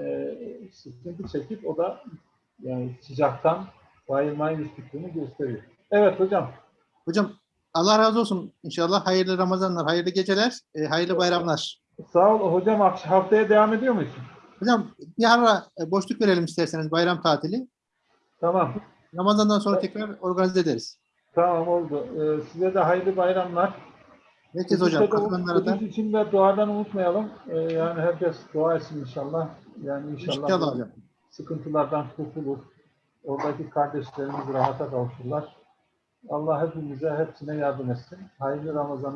Speaker 2: sıkıntı çekip o da yani sıcaktan bayılmayı düştüğünü gösteriyor. Evet hocam.
Speaker 1: Hocam Allah razı olsun. İnşallah hayırlı Ramazanlar, hayırlı geceler, e, hayırlı bayramlar.
Speaker 2: Sağ ol hocam. Haftaya devam ediyor muyuz?
Speaker 1: Hocam bir ara boşluk verelim isterseniz bayram tatili.
Speaker 2: Tamam.
Speaker 1: Ramazan'dan sonra tekrar organize ederiz.
Speaker 2: Tamam oldu. Ee, size de hayırlı bayramlar.
Speaker 1: Herkes hocam katılanlara da
Speaker 2: için de duadan unutmayalım. Ee, yani herkes dua etsin inşallah. Yani inşallah,
Speaker 1: inşallah hocam.
Speaker 2: sıkıntılardan kurtulur. Oradaki kardeşlerimiz rahata kavuşurlar. Allah hepimize hepsine yardım etsin. Hayırlı Ramazan.